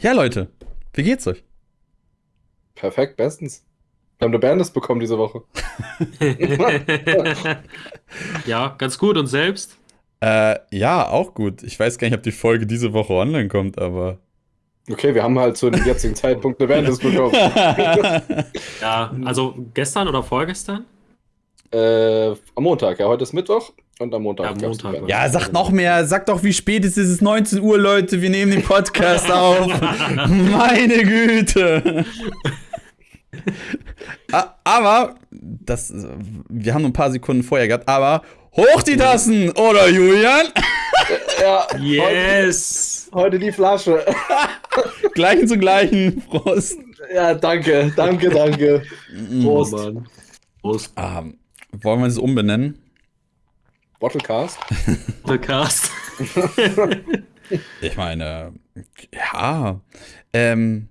Ja, Leute, wie geht's euch? Perfekt, bestens. Wir haben eine Bandlist bekommen diese Woche. ja, ganz gut. Und selbst? Äh, ja, auch gut. Ich weiß gar nicht, ob die Folge diese Woche online kommt, aber. Okay, wir haben halt zu dem jetzigen Zeitpunkt eine Bandlist bekommen. ja, also gestern oder vorgestern? Äh, am Montag, ja, heute ist Mittwoch und am Montag. Ja, Montag ja sag noch mehr, sag doch, wie spät ist es? Es ist 19 Uhr, Leute, wir nehmen den Podcast auf. Meine Güte. aber, das, wir haben nur ein paar Sekunden vorher gehabt, aber hoch die Tassen, oder Julian? Ja, yes. Heute, heute die Flasche. Gleichen zu gleichen, Prost. Ja, danke, danke, danke. Prost. Oh, Prost. Um, wollen wir es umbenennen? Bottlecast? Bottlecast. ich meine, ja. Ähm,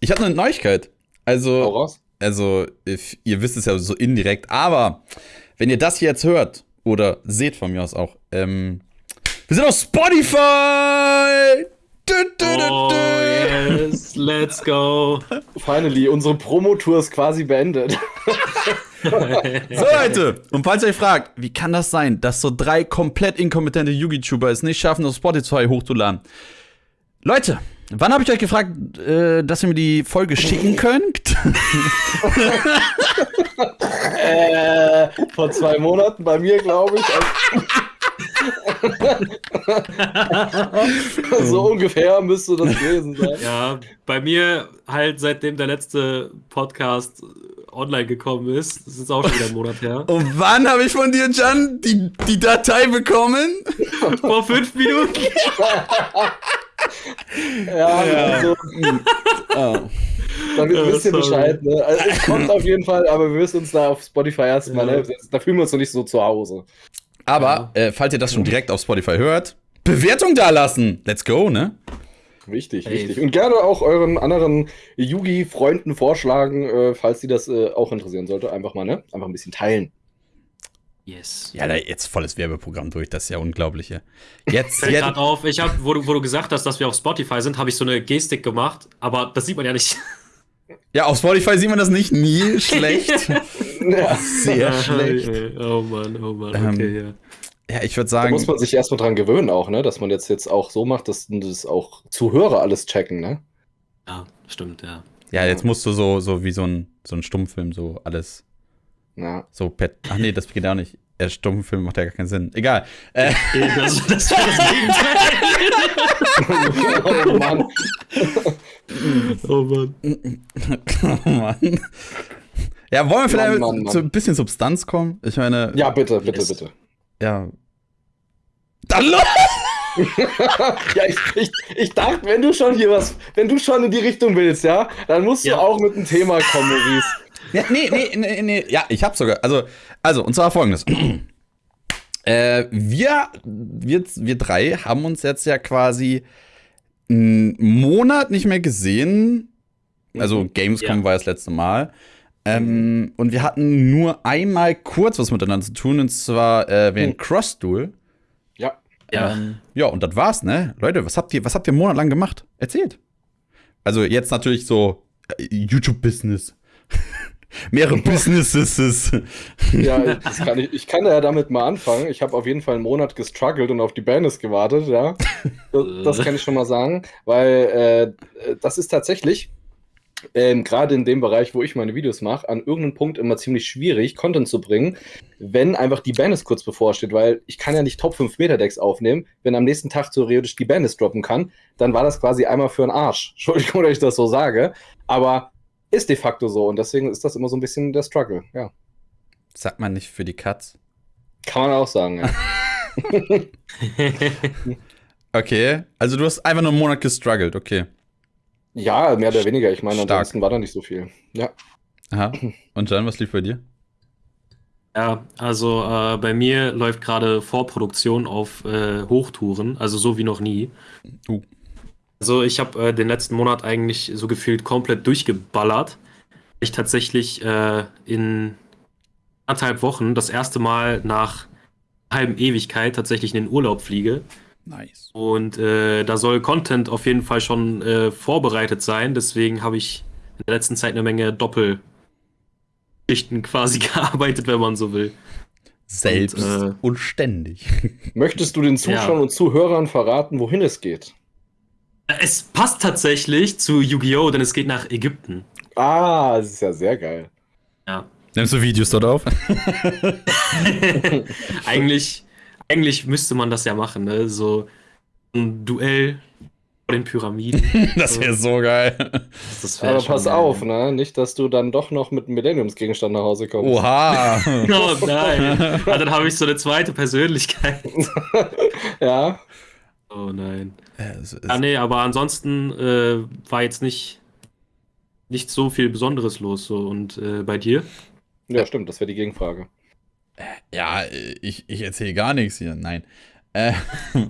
ich hatte eine Neuigkeit. Also, also, ihr wisst es ja so indirekt, aber wenn ihr das hier jetzt hört, oder seht von mir aus auch, ähm, wir sind auf Spotify! Du, du, du, oh, yes, let's go. Finally, unsere Promotour ist quasi beendet. so, Leute, und falls ihr euch fragt, wie kann das sein, dass so drei komplett inkompetente YouTuber es nicht schaffen, auf Spotify hochzuladen? Leute, wann habe ich euch gefragt, äh, dass ihr mir die Folge schicken könnt? äh, vor zwei Monaten bei mir, glaube ich. so ungefähr müsste das gewesen sein. Ja, bei mir halt seitdem der letzte Podcast online gekommen ist. Das ist auch schon wieder ein Monat her. Und wann habe ich von dir, Jan, die, die Datei bekommen? Vor fünf Minuten. ja, ja. Also. Damit ja, wisst ihr Bescheid. Ne? Also, es kommt auf jeden Fall, aber wir müssen uns da auf Spotify erstmal, ja. ne? da fühlen wir uns noch nicht so zu Hause. Aber, äh, falls ihr das schon direkt auf Spotify hört, Bewertung da lassen. Let's go, ne? Wichtig, hey. wichtig. Und gerne auch euren anderen Yugi-Freunden vorschlagen, äh, falls sie das äh, auch interessieren sollte. Einfach mal, ne? Einfach ein bisschen teilen. Yes. Ja, da jetzt volles Werbeprogramm durch, das ist ja unglaublich. Jetzt, Fällt jetzt. auf, ich habe, wo du, wo du gesagt hast, dass wir auf Spotify sind, habe ich so eine Gestik gemacht, aber das sieht man ja nicht. Ja, auf Spotify sieht man das nicht, nie schlecht. ja. Sehr schlecht. Oh Mann, oh Mann, okay, ähm, ja. Ja, ich würde sagen. Da muss man sich erstmal dran gewöhnen, auch, ne? Dass man jetzt, jetzt auch so macht, dass das auch Zuhörer alles checken, ne? Ja, stimmt, ja. Ja, jetzt musst du so, so wie so ein, so ein Stummfilm so alles. Ja. So per. Ach nee, das geht auch nicht. Der Stummfilm macht ja gar keinen Sinn. Egal. Äh. Das, das wäre das Gegenteil. oh Mann. oh Mann. Oh Mann. Ja, wollen wir vielleicht Mann, Mann, Mann. zu ein bisschen Substanz kommen? Ich meine. Ja, bitte, bitte, yes. bitte ja. Dann ja, ich, ich, ich dachte, wenn du schon hier was, wenn du schon in die Richtung willst, ja, dann musst ja. du auch mit einem Thema kommen, Maurice. Ja, nee, nee, nee, nee, ja, ich hab sogar, also, also, und zwar folgendes. äh, wir, wir, wir drei haben uns jetzt ja quasi einen Monat nicht mehr gesehen. Also, mhm. Gamescom ja. war das letzte Mal. Ähm, und wir hatten nur einmal kurz was miteinander zu tun, und zwar äh, während hm. Cross-Duel. Ja. Ja. Ähm, ja, und das war's, ne? Leute, was habt ihr, was habt ihr monatelang gemacht? Erzählt. Also jetzt natürlich so äh, YouTube-Business. Mehrere Businesses. ja, kann ich, ich, kann ja damit mal anfangen. Ich habe auf jeden Fall einen Monat gestruggelt und auf die Bandis gewartet, ja. Das, das kann ich schon mal sagen, weil äh, das ist tatsächlich ähm, gerade in dem Bereich, wo ich meine Videos mache, an irgendeinem Punkt immer ziemlich schwierig, Content zu bringen, wenn einfach die Bandis kurz bevorsteht, weil ich kann ja nicht Top 5 Meter Decks aufnehmen, wenn am nächsten Tag theoretisch die Bandis droppen kann, dann war das quasi einmal für einen Arsch. Entschuldigung, dass ich das so sage, aber ist de facto so und deswegen ist das immer so ein bisschen der Struggle, ja. Sagt man nicht für die Cuts? Kann man auch sagen, ja. okay, also du hast einfach nur einen Monat gestruggelt, okay. Ja, mehr oder weniger. Ich meine, Stark. ansonsten war da nicht so viel. Ja. Aha. Und Jan, was lief bei dir? Ja, also äh, bei mir läuft gerade Vorproduktion auf äh, Hochtouren, also so wie noch nie. Uh. Also ich habe äh, den letzten Monat eigentlich so gefühlt komplett durchgeballert. Ich tatsächlich äh, in anderthalb Wochen das erste Mal nach halben Ewigkeit tatsächlich in den Urlaub fliege. Nice. Und äh, da soll Content auf jeden Fall schon äh, vorbereitet sein. Deswegen habe ich in der letzten Zeit eine Menge Doppelschichten quasi gearbeitet, wenn man so will. Selbst und, äh, und ständig. Möchtest du den Zuschauern ja. und Zuhörern verraten, wohin es geht? Es passt tatsächlich zu Yu-Gi-Oh!, denn es geht nach Ägypten. Ah, das ist ja sehr geil. Ja. Nimmst du Videos dort auf? eigentlich, eigentlich müsste man das ja machen, ne? So ein Duell vor den Pyramiden. das wäre so geil. Das wär Aber pass geil. auf, ne? Nicht, dass du dann doch noch mit einem Millenniumsgegenstand nach Hause kommst. Oha! oh nein. Ah, dann habe ich so eine zweite Persönlichkeit. ja. Oh nein. ah, nee, aber ansonsten äh, war jetzt nicht, nicht so viel Besonderes los. So. Und äh, bei dir? Ja, stimmt, das wäre die Gegenfrage. Ja, ich, ich erzähle gar nichts hier. Nein. Äh,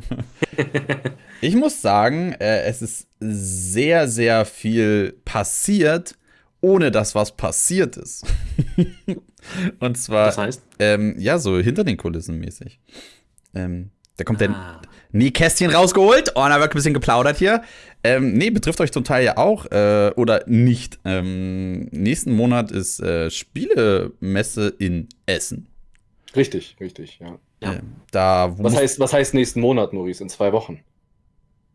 ich muss sagen, äh, es ist sehr, sehr viel passiert, ohne dass was passiert ist. Und zwar, das heißt? Ähm, ja, so hinter den Kulissen mäßig. Ähm, da kommt ah. der Nähkästchen rausgeholt. Oh, da wird ein bisschen geplaudert hier. Ähm, nee, betrifft euch zum Teil ja auch äh, oder nicht. Ähm, nächsten Monat ist äh, Spielemesse in Essen. Richtig, richtig, ja. ja. Äh, da, was, heißt, was heißt nächsten Monat, Maurice? In zwei Wochen?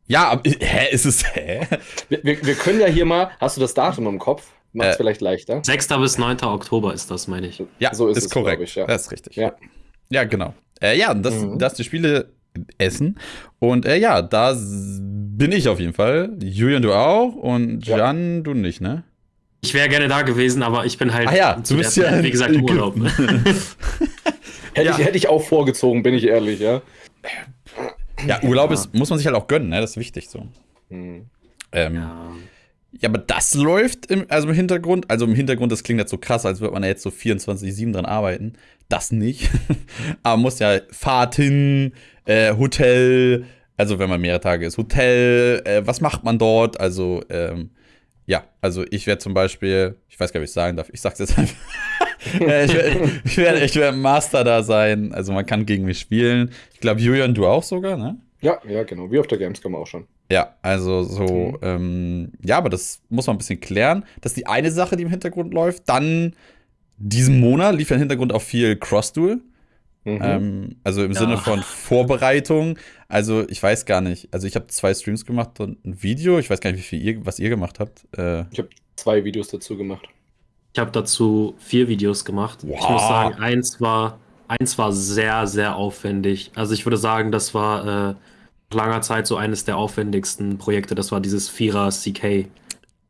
Ja, aber, hä, ist es, hä? Wir, wir, wir, können ja hier mal, hast du das Datum im Kopf? Macht es äh, vielleicht leichter. 6. bis 9. Oktober ist das, meine ich. Ja, so ist, ist es, korrekt. Ich, ja. Das ist richtig. Ja, ja genau. Äh, ja, das, mhm. das die Spiele Essen. Und äh, ja, da bin ich auf jeden Fall. Julian, du auch. Und Jan, ja. du nicht, ne? Ich wäre gerne da gewesen, aber ich bin halt. Ah ja, du bist ja. Wie gesagt, im Urlaub. hätte, ja. ich, hätte ich auch vorgezogen, bin ich ehrlich, ja. Ja, Urlaub ja. Ist, muss man sich halt auch gönnen, ne? Das ist wichtig so. Mhm. Ähm, ja. Ja, aber das läuft im, also im Hintergrund. Also im Hintergrund, das klingt jetzt so krass, als würde man ja jetzt so 24-7 dran arbeiten. Das nicht. aber man muss ja Fahrten, äh, Hotel, also wenn man mehrere Tage ist, Hotel, äh, was macht man dort? Also, ähm, ja, also ich werde zum Beispiel, ich weiß gar nicht, ob ich sagen darf, ich sag's jetzt einfach. Äh, ich werde ich werd, ich werd Master da sein, also man kann gegen mich spielen. Ich glaube, Julian, du auch sogar, ne? Ja, ja, genau. Wie auf der Gamescom auch schon. Ja, also so, mhm. ähm, ja, aber das muss man ein bisschen klären. Das ist die eine Sache, die im Hintergrund läuft. Dann diesen Monat lief ja im Hintergrund auch viel Cross-Duel. Mhm. Ähm, also im ja. Sinne von Vorbereitung. Also ich weiß gar nicht. Also ich habe zwei Streams gemacht und ein Video. Ich weiß gar nicht, wie viel ihr, was ihr gemacht habt. Äh, ich habe zwei Videos dazu gemacht. Ich habe dazu vier Videos gemacht. Wow. Ich muss sagen, eins war, eins war sehr, sehr aufwendig. Also ich würde sagen, das war äh, langer Zeit so eines der aufwendigsten Projekte. Das war dieses Vierer CK.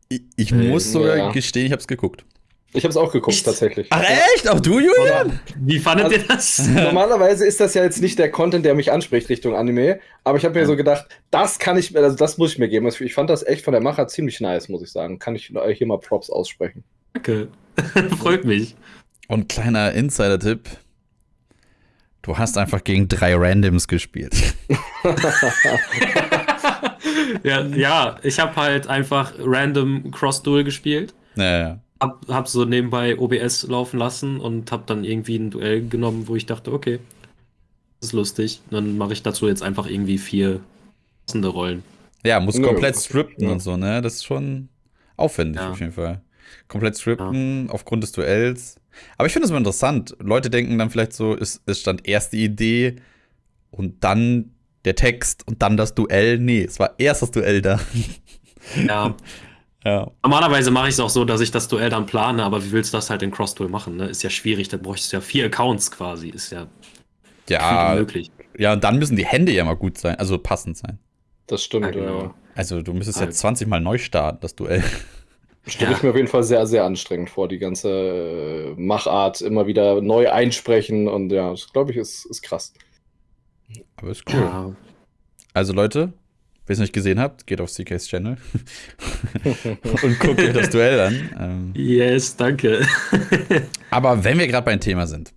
Ich, ich äh, muss sogar ja. gestehen, ich habe es geguckt. Ich habe es auch geguckt, ich, tatsächlich. Ach echt? Auch du, Julian? Wie fandet also, ihr das? Normalerweise ist das ja jetzt nicht der Content, der mich anspricht Richtung Anime, aber ich habe mir so gedacht, das kann ich, also das muss ich mir geben. Also ich fand das echt von der Macher ziemlich nice, muss ich sagen. Kann ich hier mal Props aussprechen. Danke. Freut mich. Und kleiner Insider-Tipp: Du hast einfach gegen drei Randoms gespielt. ja, ja, ich habe halt einfach random Cross-Duel gespielt. Ja, ja hab, hab so nebenbei OBS laufen lassen und hab dann irgendwie ein Duell genommen, wo ich dachte, okay, das ist lustig. Dann mache ich dazu jetzt einfach irgendwie vier passende Rollen. Ja, muss komplett stripten ja. und so, ne? Das ist schon aufwendig ja. auf jeden Fall. Komplett stripten ja. aufgrund des Duells. Aber ich finde es immer interessant. Leute denken dann vielleicht so, es, es stand erst die Idee und dann der Text und dann das Duell. Nee, es war erst das Duell da. Ja, Ja. Normalerweise mache ich es auch so, dass ich das Duell dann plane, aber wie willst du das halt in Cross-Duel machen? Ne? Ist ja schwierig, da bräuchtest du ja vier Accounts quasi. Ist ja, ja möglich. Ja, und dann müssen die Hände ja mal gut sein, also passend sein. Das stimmt, ja. Genau. Also du müsstest also. ja 20 Mal neu starten, das Duell. Stelle ja. ich mir auf jeden Fall sehr, sehr anstrengend vor, die ganze äh, Machart immer wieder neu einsprechen und ja, das glaube ich ist, ist krass. Aber ist cool. Ja. Also Leute, Wer es nicht gesehen habt, geht auf CK's Channel und guckt euch das Duell an. Ähm, yes, danke. aber wenn wir gerade beim Thema sind,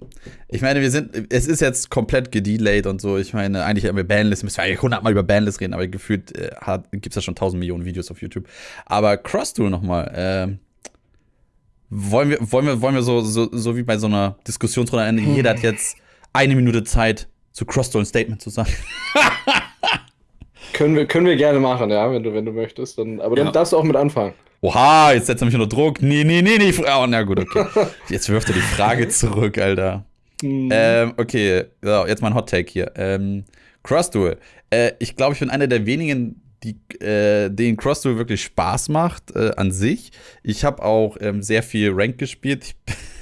ich meine, wir sind, es ist jetzt komplett gedelayed und so. Ich meine, eigentlich haben wir Bandlist, müssen wir eigentlich 100 Mal über Bandlist reden, aber gefühlt äh, gibt es ja schon 1000 Millionen Videos auf YouTube. Aber Cross-Duel nochmal, äh, wollen wir, wollen wir, wollen wir so, so, so wie bei so einer Diskussionsrunde, jeder hat jetzt eine Minute Zeit, zu Cross-Duel ein Statement zu sagen. Können wir, können wir gerne machen, ja, wenn du, wenn du möchtest. Dann, aber dann ja. darfst du auch mit anfangen. Oha, jetzt setzt er mich unter Druck. Nee, nee, nee, nee. Oh, na gut, okay. Jetzt wirft er die Frage zurück, Alter. Mhm. Ähm, okay, so, jetzt mal ein Hot Take hier. Ähm, Cross Duel. Äh, ich glaube, ich bin einer der wenigen, die, äh, denen Cross Duel wirklich Spaß macht äh, an sich. Ich habe auch ähm, sehr viel Rank gespielt.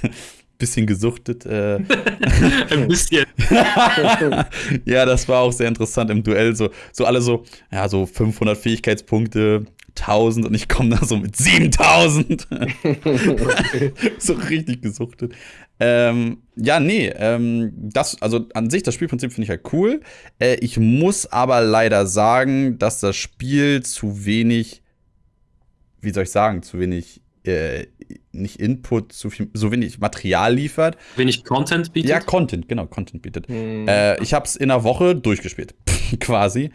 Ich bisschen gesuchtet. Äh. Ein bisschen. ja, das war auch sehr interessant im Duell. So, so alle so, ja, so 500 Fähigkeitspunkte, 1000 und ich komme da so mit 7000. so richtig gesuchtet. Ähm, ja, nee, ähm, das, also an sich, das Spielprinzip finde ich halt cool. Äh, ich muss aber leider sagen, dass das Spiel zu wenig, wie soll ich sagen, zu wenig äh, nicht Input, so, viel, so wenig Material liefert. Wenig Content bietet? Ja, Content, genau, Content bietet. Hm. Äh, ich habe es in einer Woche durchgespielt, quasi.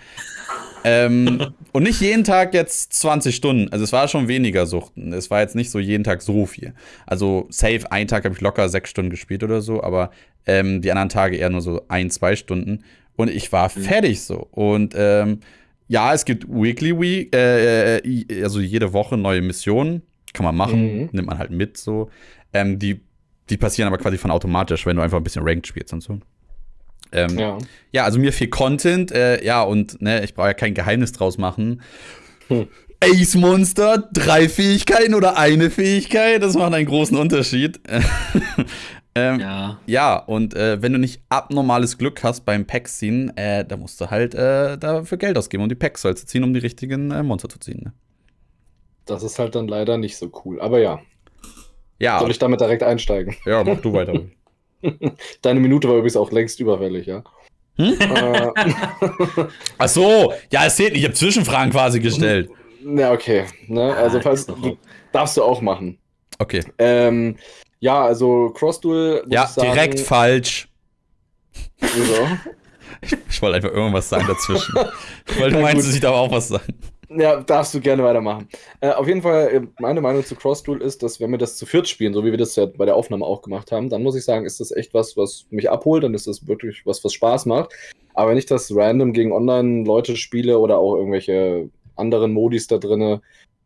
ähm, und nicht jeden Tag jetzt 20 Stunden. Also es war schon weniger Suchten. Es war jetzt nicht so jeden Tag so viel. Also safe, einen Tag habe ich locker sechs Stunden gespielt oder so, aber ähm, die anderen Tage eher nur so ein, zwei Stunden. Und ich war mhm. fertig so. Und ähm, ja, es gibt Weekly Week, äh, äh also jede Woche neue Missionen. Kann man machen, mhm. nimmt man halt mit so. Ähm, die, die passieren aber quasi von automatisch, wenn du einfach ein bisschen Ranked spielst und so. Ähm, ja. ja, also mir viel Content, äh, ja, und ne, ich brauche ja kein Geheimnis draus machen. Hm. Ace Monster, drei Fähigkeiten oder eine Fähigkeit, das macht einen großen Unterschied. ähm, ja. ja, und äh, wenn du nicht abnormales Glück hast beim Pack ziehen, äh, da musst du halt äh, dafür Geld ausgeben, um die Packs zu ziehen, um die richtigen äh, Monster zu ziehen. Ne? Das ist halt dann leider nicht so cool. Aber ja. Ja. Soll ich damit direkt einsteigen? Ja, mach du weiter. Deine Minute war übrigens auch längst überfällig, ja. Hm? Äh. Ach so, ja, es zählt nicht. Ich habe Zwischenfragen quasi gestellt. Ja, okay. Ne? Also, ah, falls, du, darfst du auch machen. Okay. Ähm, ja, also Cross-Duel. Ja, sagen, direkt falsch. So. Ich, ich wollte einfach irgendwas sagen dazwischen. Weil du meinst, ich darf auch was sagen. Ja, darfst du gerne weitermachen. Äh, auf jeden Fall, äh, meine Meinung zu Cross-Duel ist, dass wenn wir das zu viert spielen, so wie wir das ja bei der Aufnahme auch gemacht haben, dann muss ich sagen, ist das echt was, was mich abholt, dann ist das wirklich was, was Spaß macht. Aber wenn ich das random gegen Online-Leute spiele oder auch irgendwelche anderen Modis da drin,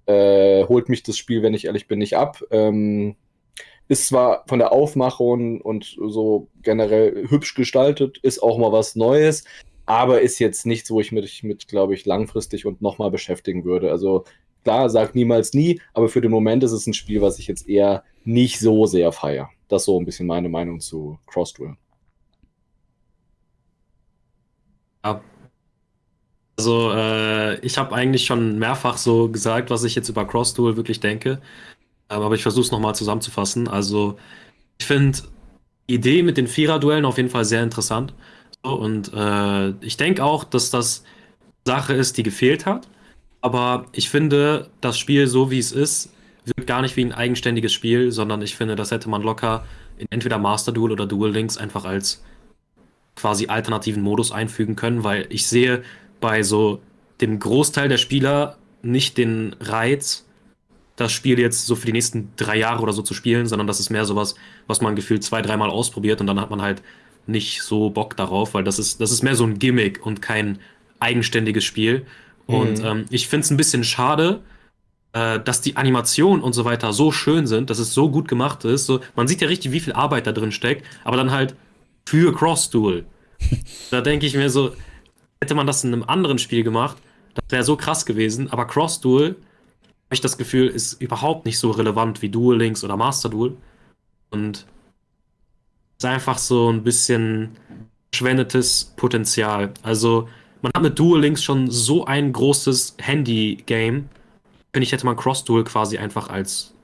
äh, holt mich das Spiel, wenn ich ehrlich bin, nicht ab. Ähm, ist zwar von der Aufmachung und so generell hübsch gestaltet, ist auch mal was Neues, aber ist jetzt nichts, wo ich mich mit, glaube ich, langfristig und nochmal beschäftigen würde. Also klar, sag niemals nie, aber für den Moment ist es ein Spiel, was ich jetzt eher nicht so sehr feiere. Das ist so ein bisschen meine Meinung zu Cross-Duel. Ja. Also, äh, ich habe eigentlich schon mehrfach so gesagt, was ich jetzt über Cross-Duel wirklich denke. Aber ich versuche es nochmal zusammenzufassen. Also, ich finde die Idee mit den Vierer-Duellen auf jeden Fall sehr interessant. Und äh, ich denke auch, dass das Sache ist, die gefehlt hat. Aber ich finde, das Spiel, so wie es ist, wirkt gar nicht wie ein eigenständiges Spiel, sondern ich finde, das hätte man locker in entweder Master Duel oder Duel Links einfach als quasi alternativen Modus einfügen können, weil ich sehe bei so dem Großteil der Spieler nicht den Reiz, das Spiel jetzt so für die nächsten drei Jahre oder so zu spielen, sondern das ist mehr sowas, was man gefühlt zwei, dreimal ausprobiert und dann hat man halt nicht so Bock darauf, weil das ist, das ist mehr so ein Gimmick und kein eigenständiges Spiel. Und mhm. ähm, ich finde es ein bisschen schade, äh, dass die Animationen und so weiter so schön sind, dass es so gut gemacht ist. So, man sieht ja richtig, wie viel Arbeit da drin steckt, aber dann halt für Cross-Duel. da denke ich mir so, hätte man das in einem anderen Spiel gemacht, das wäre so krass gewesen, aber Cross-Duel, habe ich das Gefühl, ist überhaupt nicht so relevant wie Duel Links oder Master Duel. Und ist einfach so ein bisschen verschwendetes Potenzial. Also, man hat mit Duel Links schon so ein großes Handy-Game. Finde ich, hätte man Cross-Duel quasi einfach als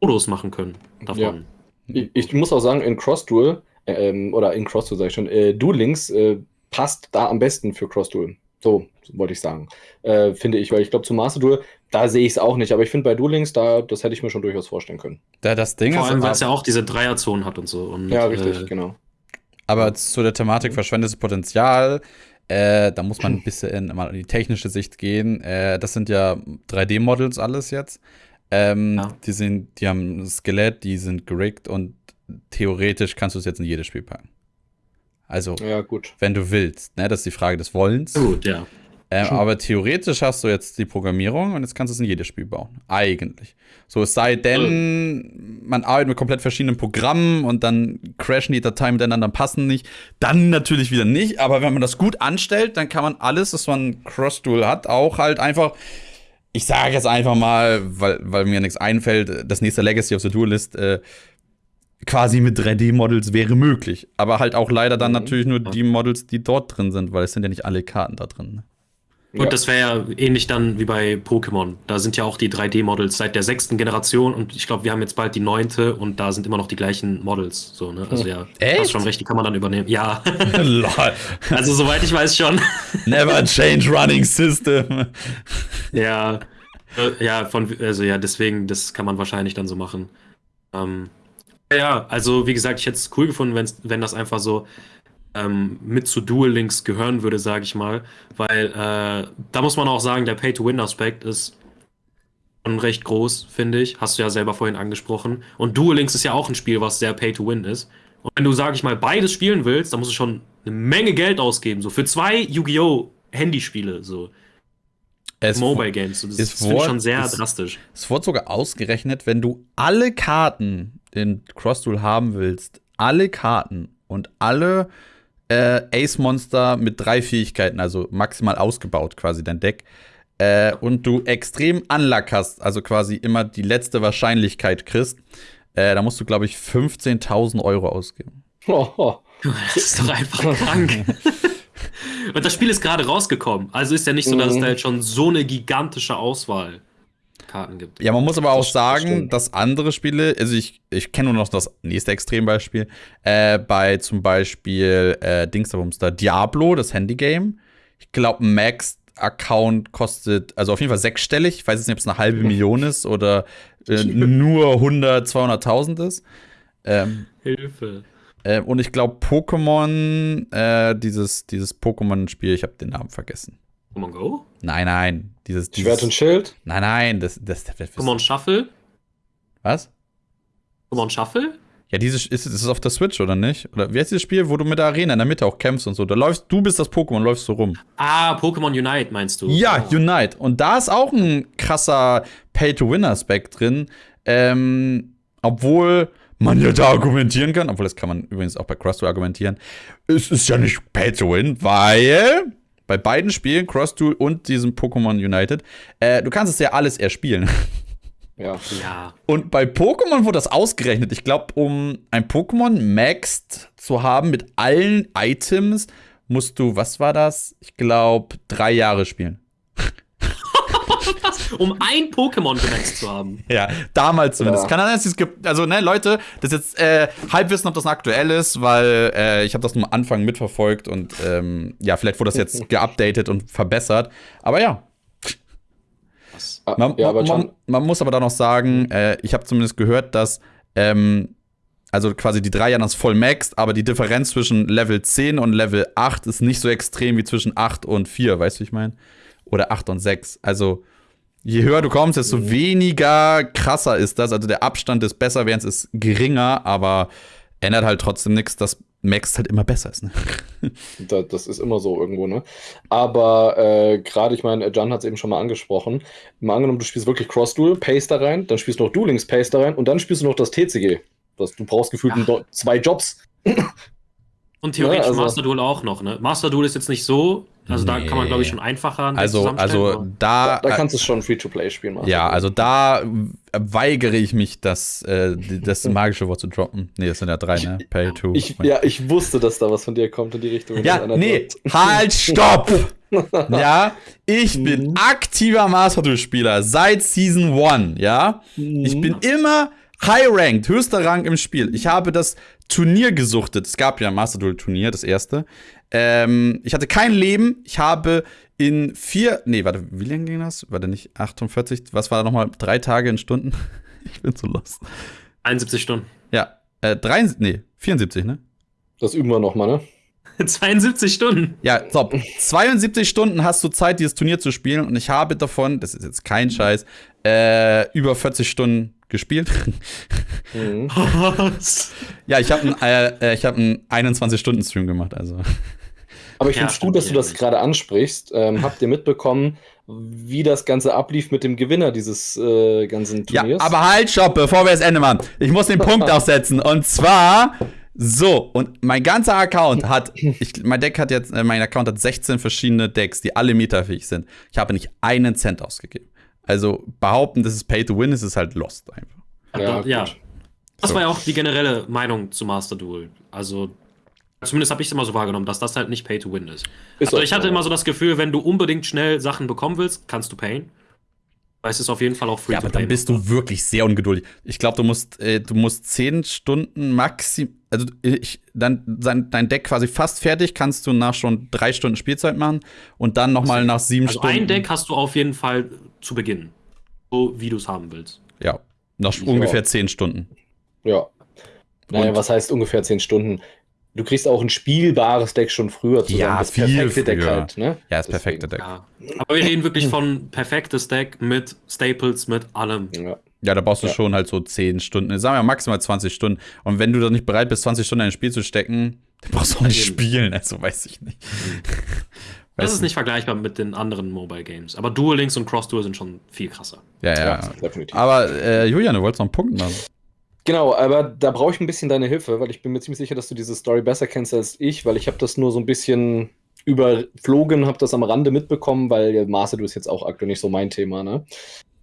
Modus machen können davon. Ja. Ich, muss auch sagen, in Cross-Duel, äh, ähm, oder in Cross-Duel sage ich schon, äh, Duel Links äh, passt da am besten für Cross-Duel. So wollte ich sagen. Äh, finde ich, weil ich glaube, zu Master Duel, da sehe ich es auch nicht. Aber ich finde bei Duel Links, da, das hätte ich mir schon durchaus vorstellen können. Da das Ding Vor allem, weil es ja auch diese Dreierzonen hat und so. Und, ja, richtig, äh, genau. Aber zu der Thematik verschwendetes Potenzial, äh, da muss man ein bisschen mal in die technische Sicht gehen. Äh, das sind ja 3D-Models alles jetzt. Ähm, ja. Die sind, die haben ein Skelett, die sind gerickt und theoretisch kannst du es jetzt in jedes Spiel packen. Also, ja, wenn du willst, ne? Das ist die Frage des Wollens. Gut, ja. Ähm, aber theoretisch hast du jetzt die Programmierung und jetzt kannst du es in jedes Spiel bauen. Eigentlich. So, es sei denn, man arbeitet mit komplett verschiedenen Programmen und dann crashen die Dateien miteinander, passen nicht. Dann natürlich wieder nicht. Aber wenn man das gut anstellt, dann kann man alles, was man Cross-Dual hat, auch halt einfach ich sage jetzt einfach mal, weil, weil mir nichts einfällt, das nächste Legacy of the Duelist äh, quasi mit 3D-Models wäre möglich. Aber halt auch leider dann mhm. natürlich nur die Models, die dort drin sind, weil es sind ja nicht alle Karten da drin. Ne? Und ja. das wäre ja ähnlich dann wie bei Pokémon. Da sind ja auch die 3D-Models seit der sechsten Generation und ich glaube, wir haben jetzt bald die neunte und da sind immer noch die gleichen Models. So, ne? Also ja, Echt? hast schon recht, die kann man dann übernehmen. Ja. also soweit ich weiß schon. Never change running system. ja. Äh, ja, von, also ja, deswegen, das kann man wahrscheinlich dann so machen. Ähm, ja, also wie gesagt, ich hätte es cool gefunden, wenn das einfach so ähm, mit zu Dual Links gehören würde, sage ich mal. Weil äh, da muss man auch sagen, der Pay-to-Win-Aspekt ist schon recht groß, finde ich. Hast du ja selber vorhin angesprochen. Und Dual Links ist ja auch ein Spiel, was sehr Pay-to-Win ist. Und wenn du, sage ich mal, beides spielen willst, dann musst du schon eine Menge Geld ausgeben. So für zwei Yu-Gi-Oh! Handyspiele. So. Es Mobile Games. Das ist, finde ich schon sehr es, drastisch. Es wurde sogar ausgerechnet, wenn du alle Karten in Cross-Duel haben willst, alle Karten und alle äh, Ace-Monster mit drei Fähigkeiten, also maximal ausgebaut quasi dein Deck. Äh, und du extrem Unluck hast, also quasi immer die letzte Wahrscheinlichkeit kriegst, äh, da musst du, glaube ich, 15.000 Euro ausgeben. Oh, Das ist doch einfach krank. und das Spiel ist gerade rausgekommen. Also ist ja nicht so, dass mhm. es da jetzt schon so eine gigantische Auswahl Karten gibt. Ja, man muss aber auch das sagen, dass andere Spiele, also ich, ich kenne nur noch das nächste Extrembeispiel, äh, bei zum Beispiel äh, Dingsabumster Diablo, das Handygame. Ich glaube, Max Account kostet, also auf jeden Fall sechsstellig. Ich weiß jetzt nicht, ob es eine halbe Million ist oder äh, nur 100, 200.000 ist. Ähm, Hilfe. Äh, und ich glaube, Pokémon, äh, dieses, dieses Pokémon-Spiel, ich habe den Namen vergessen. Pokémon Go? Nein, nein. Dieses, dieses Schwert und Schild? Nein, nein. Das, das, das, das Pokémon Shuffle? Was? Pokémon Shuffle? Ja, dieses ist, ist es auf der Switch, oder nicht? Oder wie heißt dieses Spiel, wo du mit der Arena in der Mitte auch kämpfst und so? Da läufst, du bist das Pokémon, läufst so rum. Ah, Pokémon Unite meinst du? Ja, oh. Unite. Und da ist auch ein krasser Pay-to-Win-Aspekt drin. Ähm, obwohl man ja da argumentieren kann, obwohl das kann man übrigens auch bei Cross argumentieren. Es ist ja nicht Pay-to-Win, weil bei beiden Spielen, Cross Duel und diesem Pokémon United, äh, du kannst es ja alles erspielen. Ja. ja. Und bei Pokémon wurde das ausgerechnet. Ich glaube, um ein Pokémon maxed zu haben mit allen Items, musst du, was war das? Ich glaube, drei Jahre spielen. um ein Pokémon gemaxt zu haben. Ja, damals zumindest. Ja. Kann sein, dass es gibt, also ne, Leute, das ist jetzt äh, Halbwissen, ob das aktuell ist, weil äh, ich habe das nur am Anfang mitverfolgt und ähm, ja, vielleicht wurde das jetzt geupdatet und verbessert. Aber ja. Ah, man, ja, aber man, man, muss aber da noch sagen, äh, ich habe zumindest gehört, dass ähm, also quasi die drei Jahre ist voll maxed, aber die Differenz zwischen Level 10 und Level 8 ist nicht so extrem wie zwischen 8 und 4, weißt du, wie ich meine? Oder 8 und 6. Also je höher du kommst, desto weniger krasser ist das. Also der Abstand des Besserwerdens ist geringer, aber ändert halt trotzdem nichts, dass Max halt immer besser ist. Ne? das ist immer so irgendwo, ne? Aber äh, gerade, ich meine, Jan hat es eben schon mal angesprochen. Mal angenommen, du spielst wirklich Cross-Duel, Pace da rein, dann spielst du noch Duelings Pace da rein und dann spielst du noch das TCG. Das, du brauchst gefühlt zwei Jobs. Und theoretisch ja, also, Master Duel auch noch, ne? Master Duel ist jetzt nicht so, also nee. da kann man, glaube ich, schon einfacher Also, also da, da, da kannst du schon Free-to-Play spielen. Ja, also da weigere ich mich, das, äh, das magische Wort zu droppen. Nee, das sind ja drei, ne? Pay to. Ich, ja, ich wusste, dass da was von dir kommt in die Richtung. Ja, nee, halt, stopp! ja, ich bin mhm. aktiver Master Duel-Spieler seit Season 1, ja? Ich mhm. bin immer High-Ranked, höchster Rang im Spiel. Ich habe das Turnier gesuchtet. Es gab ja ein Master Duel Turnier, das erste. Ähm, ich hatte kein Leben. Ich habe in vier, nee, warte, wie lange ging das? War der nicht 48? Was war da nochmal? Drei Tage in Stunden? ich bin zu lost. 71 Stunden. Ja, äh, drei, nee, 74, ne? Das üben wir nochmal, ne? 72 Stunden. Ja, top. 72 Stunden hast du Zeit, dieses Turnier zu spielen und ich habe davon, das ist jetzt kein Scheiß, äh, über 40 Stunden gespielt. Mhm. ja, ich habe einen, äh, äh, hab einen 21-Stunden-Stream gemacht, also. Aber ich ja, finde es gut, dass du das gerade ansprichst. Ähm, habt ihr mitbekommen, wie das Ganze ablief mit dem Gewinner dieses äh, ganzen Turniers? Ja, aber halt, stopp, bevor wir das Ende machen. Ich muss den Punkt aufsetzen. Und zwar so, und mein ganzer Account hat, ich, mein Deck hat jetzt, äh, mein Account hat 16 verschiedene Decks, die alle meterfähig sind. Ich habe nicht einen Cent ausgegeben. Also behaupten, das ist Pay to Win, ist es halt lost einfach. Ja, ja. Das so. war ja auch die generelle Meinung zu Master Duel. Also, zumindest habe ich es immer so wahrgenommen, dass das halt nicht Pay to Win ist. ist also, ich hatte immer so das Gefühl, wenn du unbedingt schnell Sachen bekommen willst, kannst du payen. Weil es ist auf jeden Fall auch free Ja, aber dann bist du wirklich sehr ungeduldig. Ich glaube, du musst, äh, du musst 10 Stunden maxim, also ich, dann sein, dein Deck quasi fast fertig, kannst du nach schon drei Stunden Spielzeit machen und dann nochmal nach sieben also Stunden. Ein Deck hast du auf jeden Fall zu Beginn. So wie du es haben willst. Ja, nach ja. ungefähr 10 Stunden. Ja. Naja, was heißt ungefähr 10 Stunden? du kriegst auch ein spielbares Deck schon früher zusammen. Ja, das viel perfekte früher. Deck halt, ne? Ja, das perfekte Deck. Ja. Aber wir reden wirklich von perfektes Deck mit Staples, mit allem. Ja. Ja, da brauchst du ja. schon halt so 10 Stunden, sagen wir maximal 20 Stunden. Und wenn du dann nicht bereit bist, 20 Stunden in ein Spiel zu stecken, dann brauchst du auch nicht spielen, also weiß ich nicht. Das ist nicht vergleichbar mit den anderen Mobile Games. Aber Duel Links und Cross Duel sind schon viel krasser. Ja, ja. ja definitiv. Aber äh, Julian, du wolltest noch einen Punkt machen. Genau, aber da brauche ich ein bisschen deine Hilfe, weil ich bin mir ziemlich sicher, dass du diese Story besser kennst als ich, weil ich habe das nur so ein bisschen überflogen, habe das am Rande mitbekommen, weil Master du ist jetzt auch aktuell nicht so mein Thema, ne?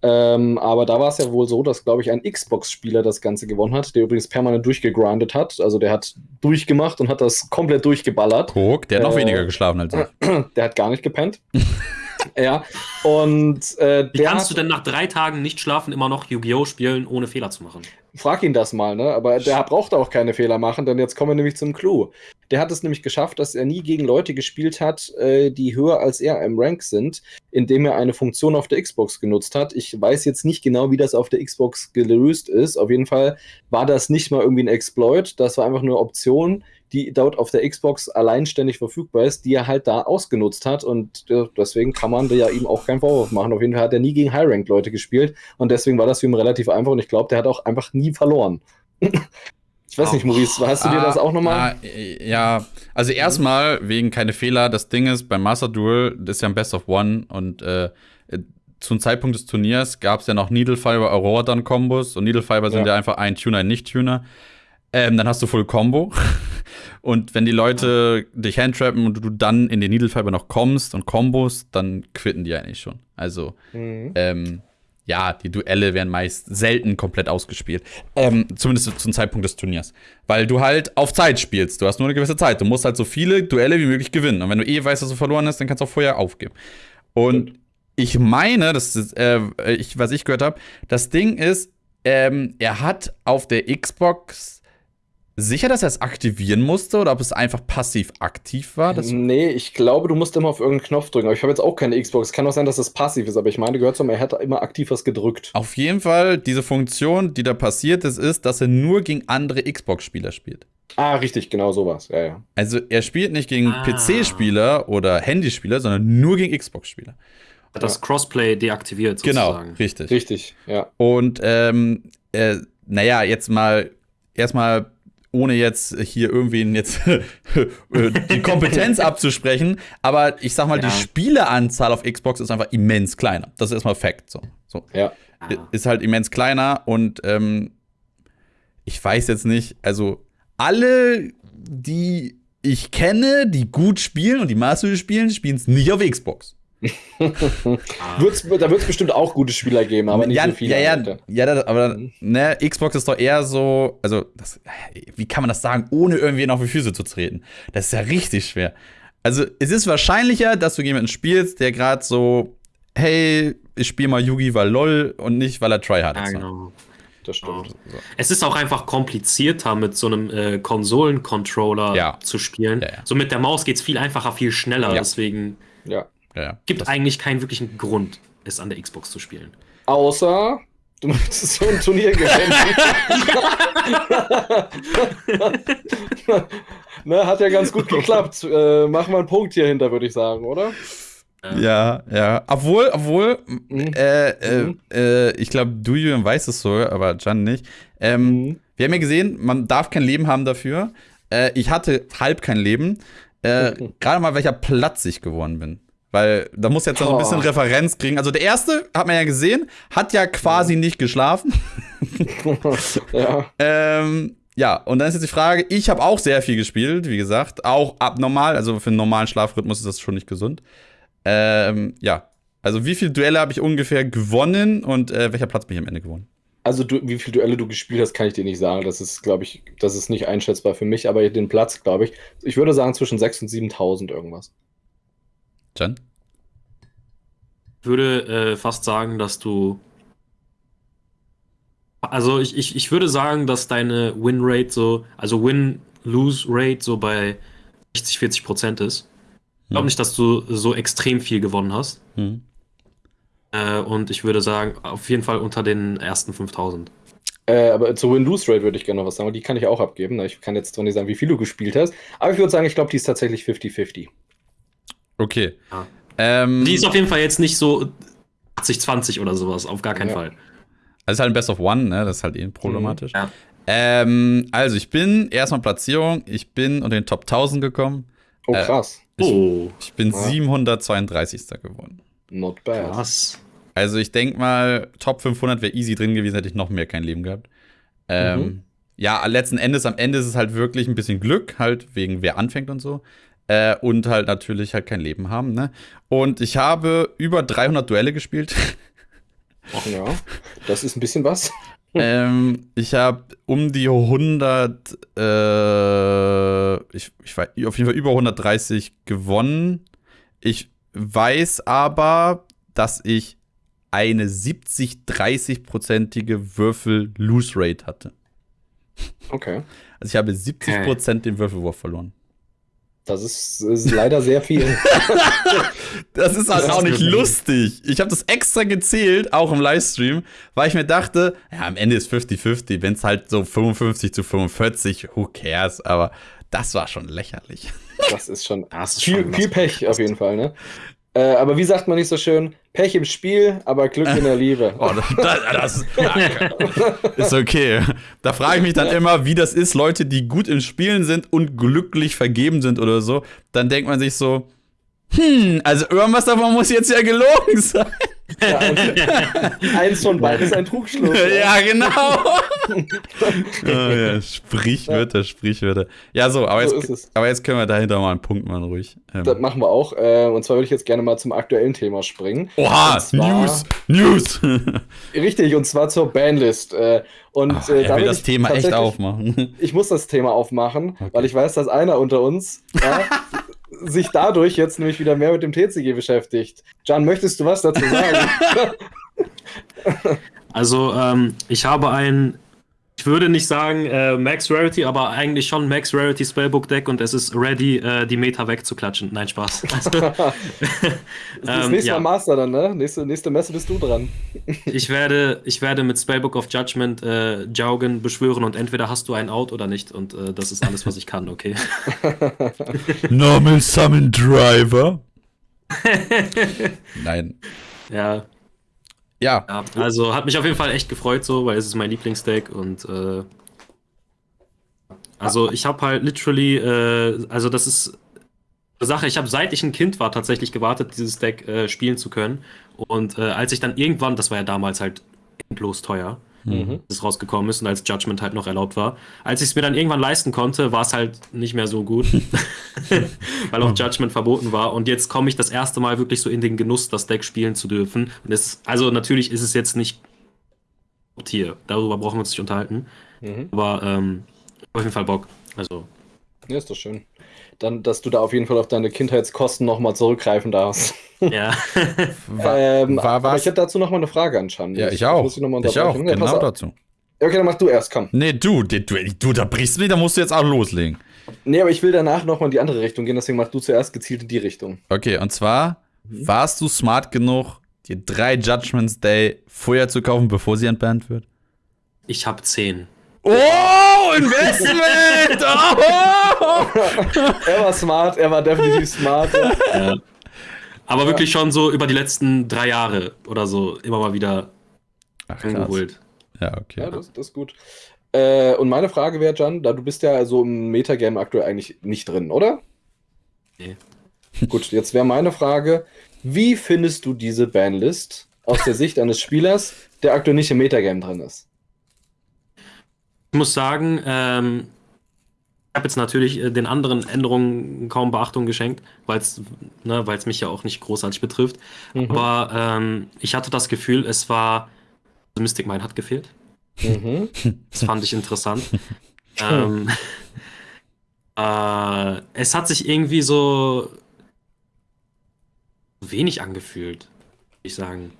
Ähm, aber da war es ja wohl so, dass, glaube ich, ein Xbox-Spieler das Ganze gewonnen hat, der übrigens permanent durchgegrindet hat. Also der hat durchgemacht und hat das komplett durchgeballert. Guck, der hat äh, noch weniger geschlafen als ich. Der hat gar nicht gepennt. ja, und äh, Wie kannst du denn nach drei Tagen nicht schlafen immer noch Yu-Gi-Oh! spielen, ohne Fehler zu machen? Frag ihn das mal, ne? Aber der braucht auch keine Fehler machen, denn jetzt kommen wir nämlich zum Clou. Der hat es nämlich geschafft, dass er nie gegen Leute gespielt hat, äh, die höher als er im Rank sind, indem er eine Funktion auf der Xbox genutzt hat. Ich weiß jetzt nicht genau, wie das auf der Xbox gelöst ist. Auf jeden Fall war das nicht mal irgendwie ein Exploit, das war einfach nur eine Option, die dort auf der Xbox alleinständig verfügbar ist, die er halt da ausgenutzt hat. Und deswegen kann man ja ihm auch keinen Vorwurf machen. Auf jeden Fall hat er nie gegen High-Rank-Leute gespielt. Und deswegen war das für ihn relativ einfach. Und ich glaube, der hat auch einfach nie verloren. ich weiß nicht, Maurice, hast du dir das auch nochmal? Ah, ja, also erstmal wegen keine Fehler. Das Ding ist, beim Master Duel, das ist ja ein Best of One und äh, zum Zeitpunkt des Turniers gab es ja noch Needle Fiber Aurora dann Kombos und Needle Fiber sind ja, ja einfach ein Tuner, ein Nicht-Tuner. Ähm, dann hast du Full Combo. Und wenn die Leute dich handtrappen und du dann in den Needle Fiber noch kommst und Kombos, dann quitten die eigentlich schon. Also, mhm. ähm, ja, die Duelle werden meist selten komplett ausgespielt. Ähm, zumindest zum Zeitpunkt des Turniers. Weil du halt auf Zeit spielst. Du hast nur eine gewisse Zeit. Du musst halt so viele Duelle wie möglich gewinnen. Und wenn du eh weißt, dass du verloren hast, dann kannst du auch vorher aufgeben. Und mhm. ich meine, das ist, äh, ich, was ich gehört habe, das Ding ist, ähm, er hat auf der Xbox sicher, dass er es aktivieren musste oder ob es einfach passiv aktiv war? Das nee, ich glaube, du musst immer auf irgendeinen Knopf drücken. Aber ich habe jetzt auch keine Xbox. Es kann auch sein, dass es passiv ist, aber ich meine, gehört zum, er hat immer aktiv was gedrückt. Auf jeden Fall, diese Funktion, die da passiert ist, ist, dass er nur gegen andere Xbox-Spieler spielt. Ah, richtig, genau sowas. Ja, ja. Also er spielt nicht gegen ah. PC-Spieler oder Handyspieler, sondern nur gegen Xbox-Spieler. Das Crossplay deaktiviert genau, sozusagen. Genau, richtig. Richtig, ja. Und ähm, äh, naja, jetzt mal erstmal ohne jetzt hier irgendwen jetzt äh, die Kompetenz abzusprechen, aber ich sag mal, ja. die Spieleanzahl auf Xbox ist einfach immens kleiner. Das ist erstmal Fakt. So. so. Ja. Ist halt immens kleiner und ähm, ich weiß jetzt nicht, also alle, die ich kenne, die gut spielen und die Master spielen, spielen es nicht auf Xbox. wird's, da wird es bestimmt auch gute Spieler geben, aber nicht ja, so viele. Ja, ja, ja das, aber ne, Xbox ist doch eher so, also, das, wie kann man das sagen, ohne irgendwen auf die Füße zu treten? Das ist ja richtig schwer. Also, es ist wahrscheinlicher, dass du jemanden spielst, der gerade so, hey, ich spiele mal Yugi, weil lol und nicht, weil er tryhard ist. Ja, genau. Das stimmt. Ja. Es ist auch einfach komplizierter, mit so einem äh, Konsolencontroller ja. zu spielen. Ja, so mit der Maus geht es viel einfacher, viel schneller. Deswegen. Ja. Ja, Gibt das eigentlich keinen wirklichen Grund, es an der Xbox zu spielen. Außer du möchtest so ein Turnier gewinnen. ne, hat ja ganz gut geklappt. Äh, machen wir einen Punkt hier hinter, würde ich sagen, oder? Ja, ja. Obwohl, obwohl, mhm. Äh, äh, mhm. äh, ich glaube, du, Julian, weißt es so, aber Jan nicht. Ähm, mhm. Wir haben ja gesehen, man darf kein Leben haben dafür. Äh, ich hatte halb kein Leben. äh, gerade mal welcher Platz ich geworden bin. Weil da muss jetzt noch ein bisschen Referenz kriegen. Also der erste, hat man ja gesehen, hat ja quasi ja. nicht geschlafen. ja. ähm, ja, und dann ist jetzt die Frage, ich habe auch sehr viel gespielt, wie gesagt, auch abnormal, also für einen normalen Schlafrhythmus ist das schon nicht gesund. Ähm, ja, also wie viele Duelle habe ich ungefähr gewonnen und äh, welcher Platz bin ich am Ende gewonnen? Also du, wie viele Duelle du gespielt hast, kann ich dir nicht sagen. Das ist, glaube ich, das ist nicht einschätzbar für mich, aber den Platz, glaube ich, ich würde sagen zwischen 6.000 und 7.000 irgendwas. Jan? Ich würde äh, fast sagen, dass du also ich, ich, ich würde sagen, dass deine Win-Rate so, also Win-Lose-Rate so bei 60, 40 Prozent ist. Ich glaube hm. nicht, dass du so extrem viel gewonnen hast. Hm. Äh, und ich würde sagen, auf jeden Fall unter den ersten 5000. Äh, aber zur Win-Lose-Rate würde ich gerne noch was sagen, die kann ich auch abgeben. Ich kann jetzt zwar nicht sagen, wie viel du gespielt hast, aber ich würde sagen, ich glaube, die ist tatsächlich 50-50. Okay. Ja. Ähm, die ist auf jeden Fall jetzt nicht so 80-20 oder sowas, auf gar keinen ja. Fall. Also ist halt ein Best of One, ne? Das ist halt eh problematisch. Mhm, ja. ähm, also ich bin erstmal Platzierung, ich bin unter den Top 1000 gekommen. Oh, äh, krass. Äh, ich, oh. ich bin ja. 732. geworden. Not bad. Krass. Also ich denke mal, Top 500 wäre easy drin gewesen, hätte ich noch mehr kein Leben gehabt. Ähm, mhm. Ja, letzten Endes, am Ende ist es halt wirklich ein bisschen Glück, halt wegen wer anfängt und so. Äh, und halt natürlich halt kein Leben haben, ne? Und ich habe über 300 Duelle gespielt. Ach ja, das ist ein bisschen was. ähm, ich habe um die 100, äh, ich, ich war auf jeden Fall über 130 gewonnen. Ich weiß aber, dass ich eine 70-30-prozentige Würfel-Lose-Rate hatte. Okay. Also ich habe 70% okay. den Würfelwurf verloren. Das ist, ist leider sehr viel. das ist halt das auch nicht lustig. Ich habe das extra gezählt, auch im Livestream, weil ich mir dachte, ja, am Ende ist 50-50. Wenn es halt so 55 zu 45, who cares? Aber das war schon lächerlich. Das ist schon, das ist viel, schon viel Pech auf jeden Fall, ne? Äh, aber wie sagt man nicht so schön? Pech im Spiel, aber Glück in der Liebe. Oh, das, das ist okay. Da frage ich mich dann immer, wie das ist, Leute, die gut im Spielen sind und glücklich vergeben sind oder so. Dann denkt man sich so, hm, also irgendwas davon muss jetzt ja gelogen sein. Ja, eins von beiden ist ein Trugschluss. Ja, genau. oh, ja, Sprichwörter, Sprichwörter. Ja, so, aber, so jetzt, aber jetzt können wir dahinter mal einen Punkt machen, ruhig. Ähm. Das machen wir auch. Äh, und zwar würde ich jetzt gerne mal zum aktuellen Thema springen. Oha, zwar, News, News. richtig, und zwar zur Banlist. Äh, und Ach, äh, da will das Thema echt aufmachen. Ich muss das Thema aufmachen, okay. weil ich weiß, dass einer unter uns ja, sich dadurch jetzt nämlich wieder mehr mit dem TCG beschäftigt. Jan, möchtest du was dazu sagen? also, ähm, ich habe ein, ich würde nicht sagen äh, Max Rarity, aber eigentlich schon Max Rarity Spellbook Deck und es ist ready, äh, die Meta wegzuklatschen. Nein, Spaß. Also, das ähm, nächste ja. Mal Master dann, ne? Nächste, nächste Messe bist du dran. ich, werde, ich werde mit Spellbook of Judgment äh, Jaugen beschwören und entweder hast du ein Out oder nicht und äh, das ist alles, was ich kann, okay? Normal Summon Driver. Nein. Ja. Ja. ja. Also hat mich auf jeden Fall echt gefreut, so, weil es ist mein Lieblingsdeck und äh, also ich habe halt literally, äh, also das ist eine Sache, ich habe seit ich ein Kind war tatsächlich gewartet, dieses Deck äh, spielen zu können. Und äh, als ich dann irgendwann, das war ja damals halt endlos teuer, mhm. das rausgekommen ist und als Judgment halt noch erlaubt war. Als ich es mir dann irgendwann leisten konnte, war es halt nicht mehr so gut, weil auch Judgment verboten war. Und jetzt komme ich das erste Mal wirklich so in den Genuss, das Deck spielen zu dürfen. Und es, also natürlich ist es jetzt nicht Tier, darüber brauchen wir uns nicht unterhalten. Mhm. Aber ähm, auf jeden Fall Bock. Also. Ja, ist doch schön. Dann, dass du da auf jeden Fall auf deine Kindheitskosten nochmal zurückgreifen darfst. Ja. war, ähm, war was? ich hätte dazu nochmal eine Frage anscheinend. Ja, ich auch. Ich, ich auch, ja, genau dazu. Okay, dann mach du erst, komm. Nee, du, du, du, da brichst du mich, da musst du jetzt auch loslegen. Nee, aber ich will danach nochmal in die andere Richtung gehen, deswegen mach du zuerst gezielt in die Richtung. Okay, und zwar, mhm. warst du smart genug, dir drei Judgments Day vorher zu kaufen, bevor sie entbannt wird? Ich habe zehn. Oh, Investment! Oh! er war smart, er war definitiv smart. Ja. Aber ja. wirklich schon so über die letzten drei Jahre oder so immer mal wieder Ach, angeholt. Ja, okay. Ja, das, das ist gut. Äh, und meine Frage wäre, Jan, da du bist ja so im Metagame aktuell eigentlich nicht drin, oder? Nee. Gut, jetzt wäre meine Frage: Wie findest du diese Banlist aus der Sicht eines Spielers, der aktuell nicht im Metagame drin ist? Ich muss sagen, ähm, ich habe jetzt natürlich äh, den anderen Änderungen kaum Beachtung geschenkt, weil es ne, mich ja auch nicht großartig betrifft. Mhm. Aber ähm, ich hatte das Gefühl, es war. Also Mystic Mind hat gefehlt. Mhm. Das fand ich interessant. ähm, äh, es hat sich irgendwie so wenig angefühlt, würde ich sagen.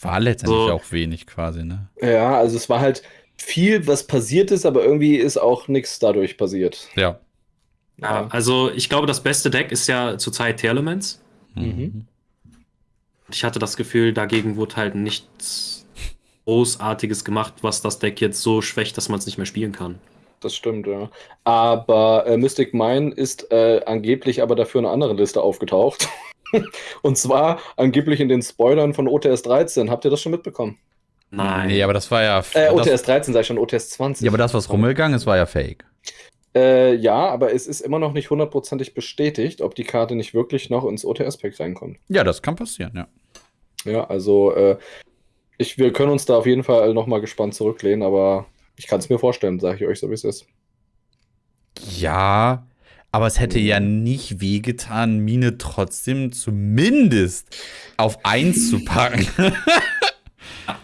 War letztendlich so. auch wenig quasi, ne? Ja, also es war halt viel, was passiert ist, aber irgendwie ist auch nichts dadurch passiert. Ja. Ja, also ich glaube, das beste Deck ist ja zurzeit Tearlaments. Mhm. Ich hatte das Gefühl, dagegen wurde halt nichts Großartiges gemacht, was das Deck jetzt so schwächt, dass man es nicht mehr spielen kann. Das stimmt, ja. Aber äh, Mystic Mine ist äh, angeblich aber dafür eine andere Liste aufgetaucht. Und zwar angeblich in den Spoilern von OTS 13. Habt ihr das schon mitbekommen? Nein. Nee, aber das war ja. Äh, OTS 13 sei schon OTS 20. Ja, aber das, was rumgegangen ist, war ja fake. Äh, ja, aber es ist immer noch nicht hundertprozentig bestätigt, ob die Karte nicht wirklich noch ins OTS-Pack reinkommt. Ja, das kann passieren, ja. Ja, also äh, ich, wir können uns da auf jeden Fall nochmal gespannt zurücklehnen, aber ich kann es mir vorstellen, sage ich euch so, wie es ist. Ja, aber es hätte ja nicht wehgetan, Mine trotzdem zumindest auf 1 zu packen.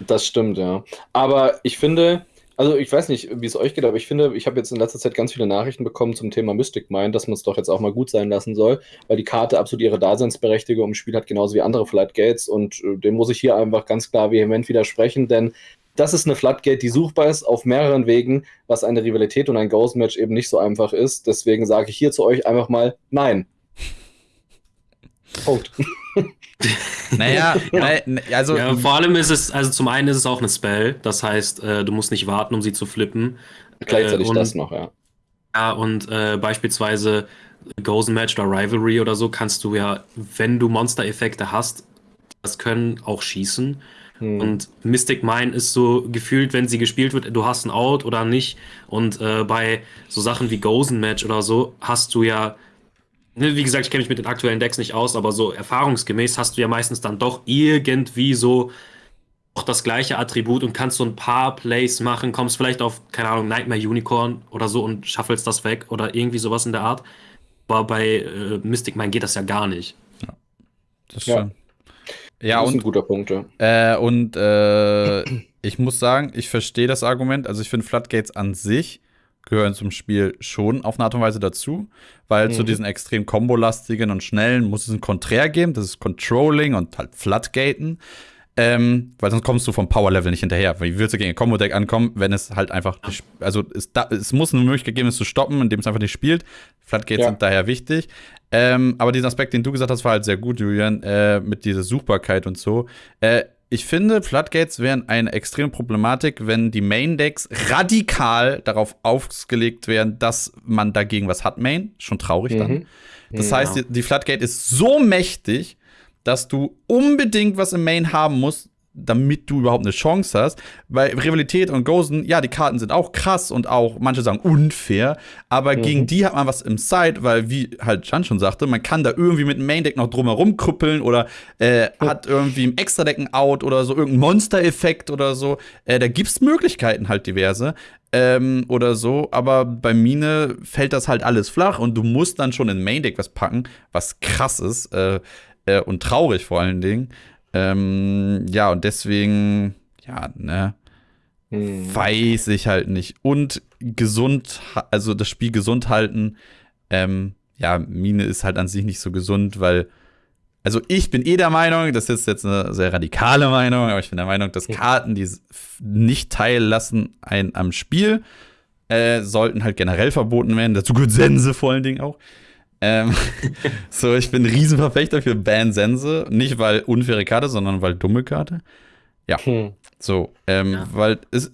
Das stimmt, ja. Aber ich finde, also ich weiß nicht, wie es euch geht, aber ich finde, ich habe jetzt in letzter Zeit ganz viele Nachrichten bekommen zum Thema Mystic Mind, dass man es doch jetzt auch mal gut sein lassen soll, weil die Karte absolut ihre Daseinsberechtigung im Spiel hat, genauso wie andere Floodgates und äh, dem muss ich hier einfach ganz klar vehement widersprechen, denn das ist eine Floodgate, die suchbar ist auf mehreren Wegen, was eine Rivalität und ein Ghost Match eben nicht so einfach ist. Deswegen sage ich hier zu euch einfach mal nein. Punkt. Naja, ja. also. Ja, vor allem ist es, also zum einen ist es auch eine Spell, das heißt, äh, du musst nicht warten, um sie zu flippen. Gleichzeitig äh, und, das noch, ja. Ja, und äh, beispielsweise Gozen Match oder Rivalry oder so kannst du ja, wenn du Monster-Effekte hast, das können auch schießen. Hm. Und Mystic Mine ist so gefühlt, wenn sie gespielt wird, du hast ein Out oder nicht. Und äh, bei so Sachen wie Gozen Match oder so hast du ja wie gesagt, ich kenne mich mit den aktuellen Decks nicht aus, aber so erfahrungsgemäß hast du ja meistens dann doch irgendwie so auch das gleiche Attribut und kannst so ein paar Plays machen, kommst vielleicht auf, keine Ahnung, Nightmare Unicorn oder so und schaffelst das weg oder irgendwie sowas in der Art. Aber bei äh, Mystic Mine geht das ja gar nicht. Ja, das ist ja. Ja, das ist und, ein guter Punkt, ja. Äh, und äh, ich muss sagen, ich verstehe das Argument. Also ich finde Floodgates an sich gehören zum Spiel schon auf eine Art und Weise dazu, weil mhm. zu diesen extrem kombolastigen und schnellen muss es ein Konträr geben, das ist Controlling und halt Floodgaten. Ähm, weil sonst kommst du vom Power-Level nicht hinterher. Wie willst du gegen ein Combo-Deck ankommen, wenn es halt einfach, also es, da, es muss eine Möglichkeit geben, es zu stoppen, indem es einfach nicht spielt. Floodgates ja. sind daher wichtig. Ähm, aber diesen Aspekt, den du gesagt hast, war halt sehr gut, Julian, äh, mit dieser Suchbarkeit und so. Äh, ich finde, Floodgates wären eine extreme Problematik, wenn die Main-Decks radikal darauf ausgelegt wären, dass man dagegen was hat, Main. Schon traurig dann. Mhm. Das ja. heißt, die, die Floodgate ist so mächtig, dass du unbedingt was im Main haben musst, damit du überhaupt eine Chance hast. Weil Rivalität und Gozen, ja, die Karten sind auch krass und auch, manche sagen unfair, aber mhm. gegen die hat man was im Side, weil, wie halt Jan schon sagte, man kann da irgendwie mit dem Main Deck noch drumherum krüppeln oder äh, oh. hat irgendwie im Extra Deck ein Out oder so, irgendein Monster-Effekt oder so. Äh, da es Möglichkeiten halt diverse. Ähm, oder so, aber bei Mine fällt das halt alles flach und du musst dann schon in Main Deck was packen, was krass ist äh, äh und traurig vor allen Dingen. Ähm, ja, und deswegen, ja, ne, hm. weiß ich halt nicht. Und gesund, also das Spiel gesund halten, ähm, ja, Mine ist halt an sich nicht so gesund, weil, also ich bin eh der Meinung, das ist jetzt eine sehr radikale Meinung, aber ich bin der Meinung, dass Karten, die nicht teillassen ein, am Spiel, äh, sollten halt generell verboten werden. Dazu gehört Sense vor allen Dingen auch. Ähm, so, ich bin ein Riesenverfechter für Ban Sense. Nicht weil unfaire Karte, sondern weil dumme Karte. Ja. Hm. So, ähm, ja. weil es,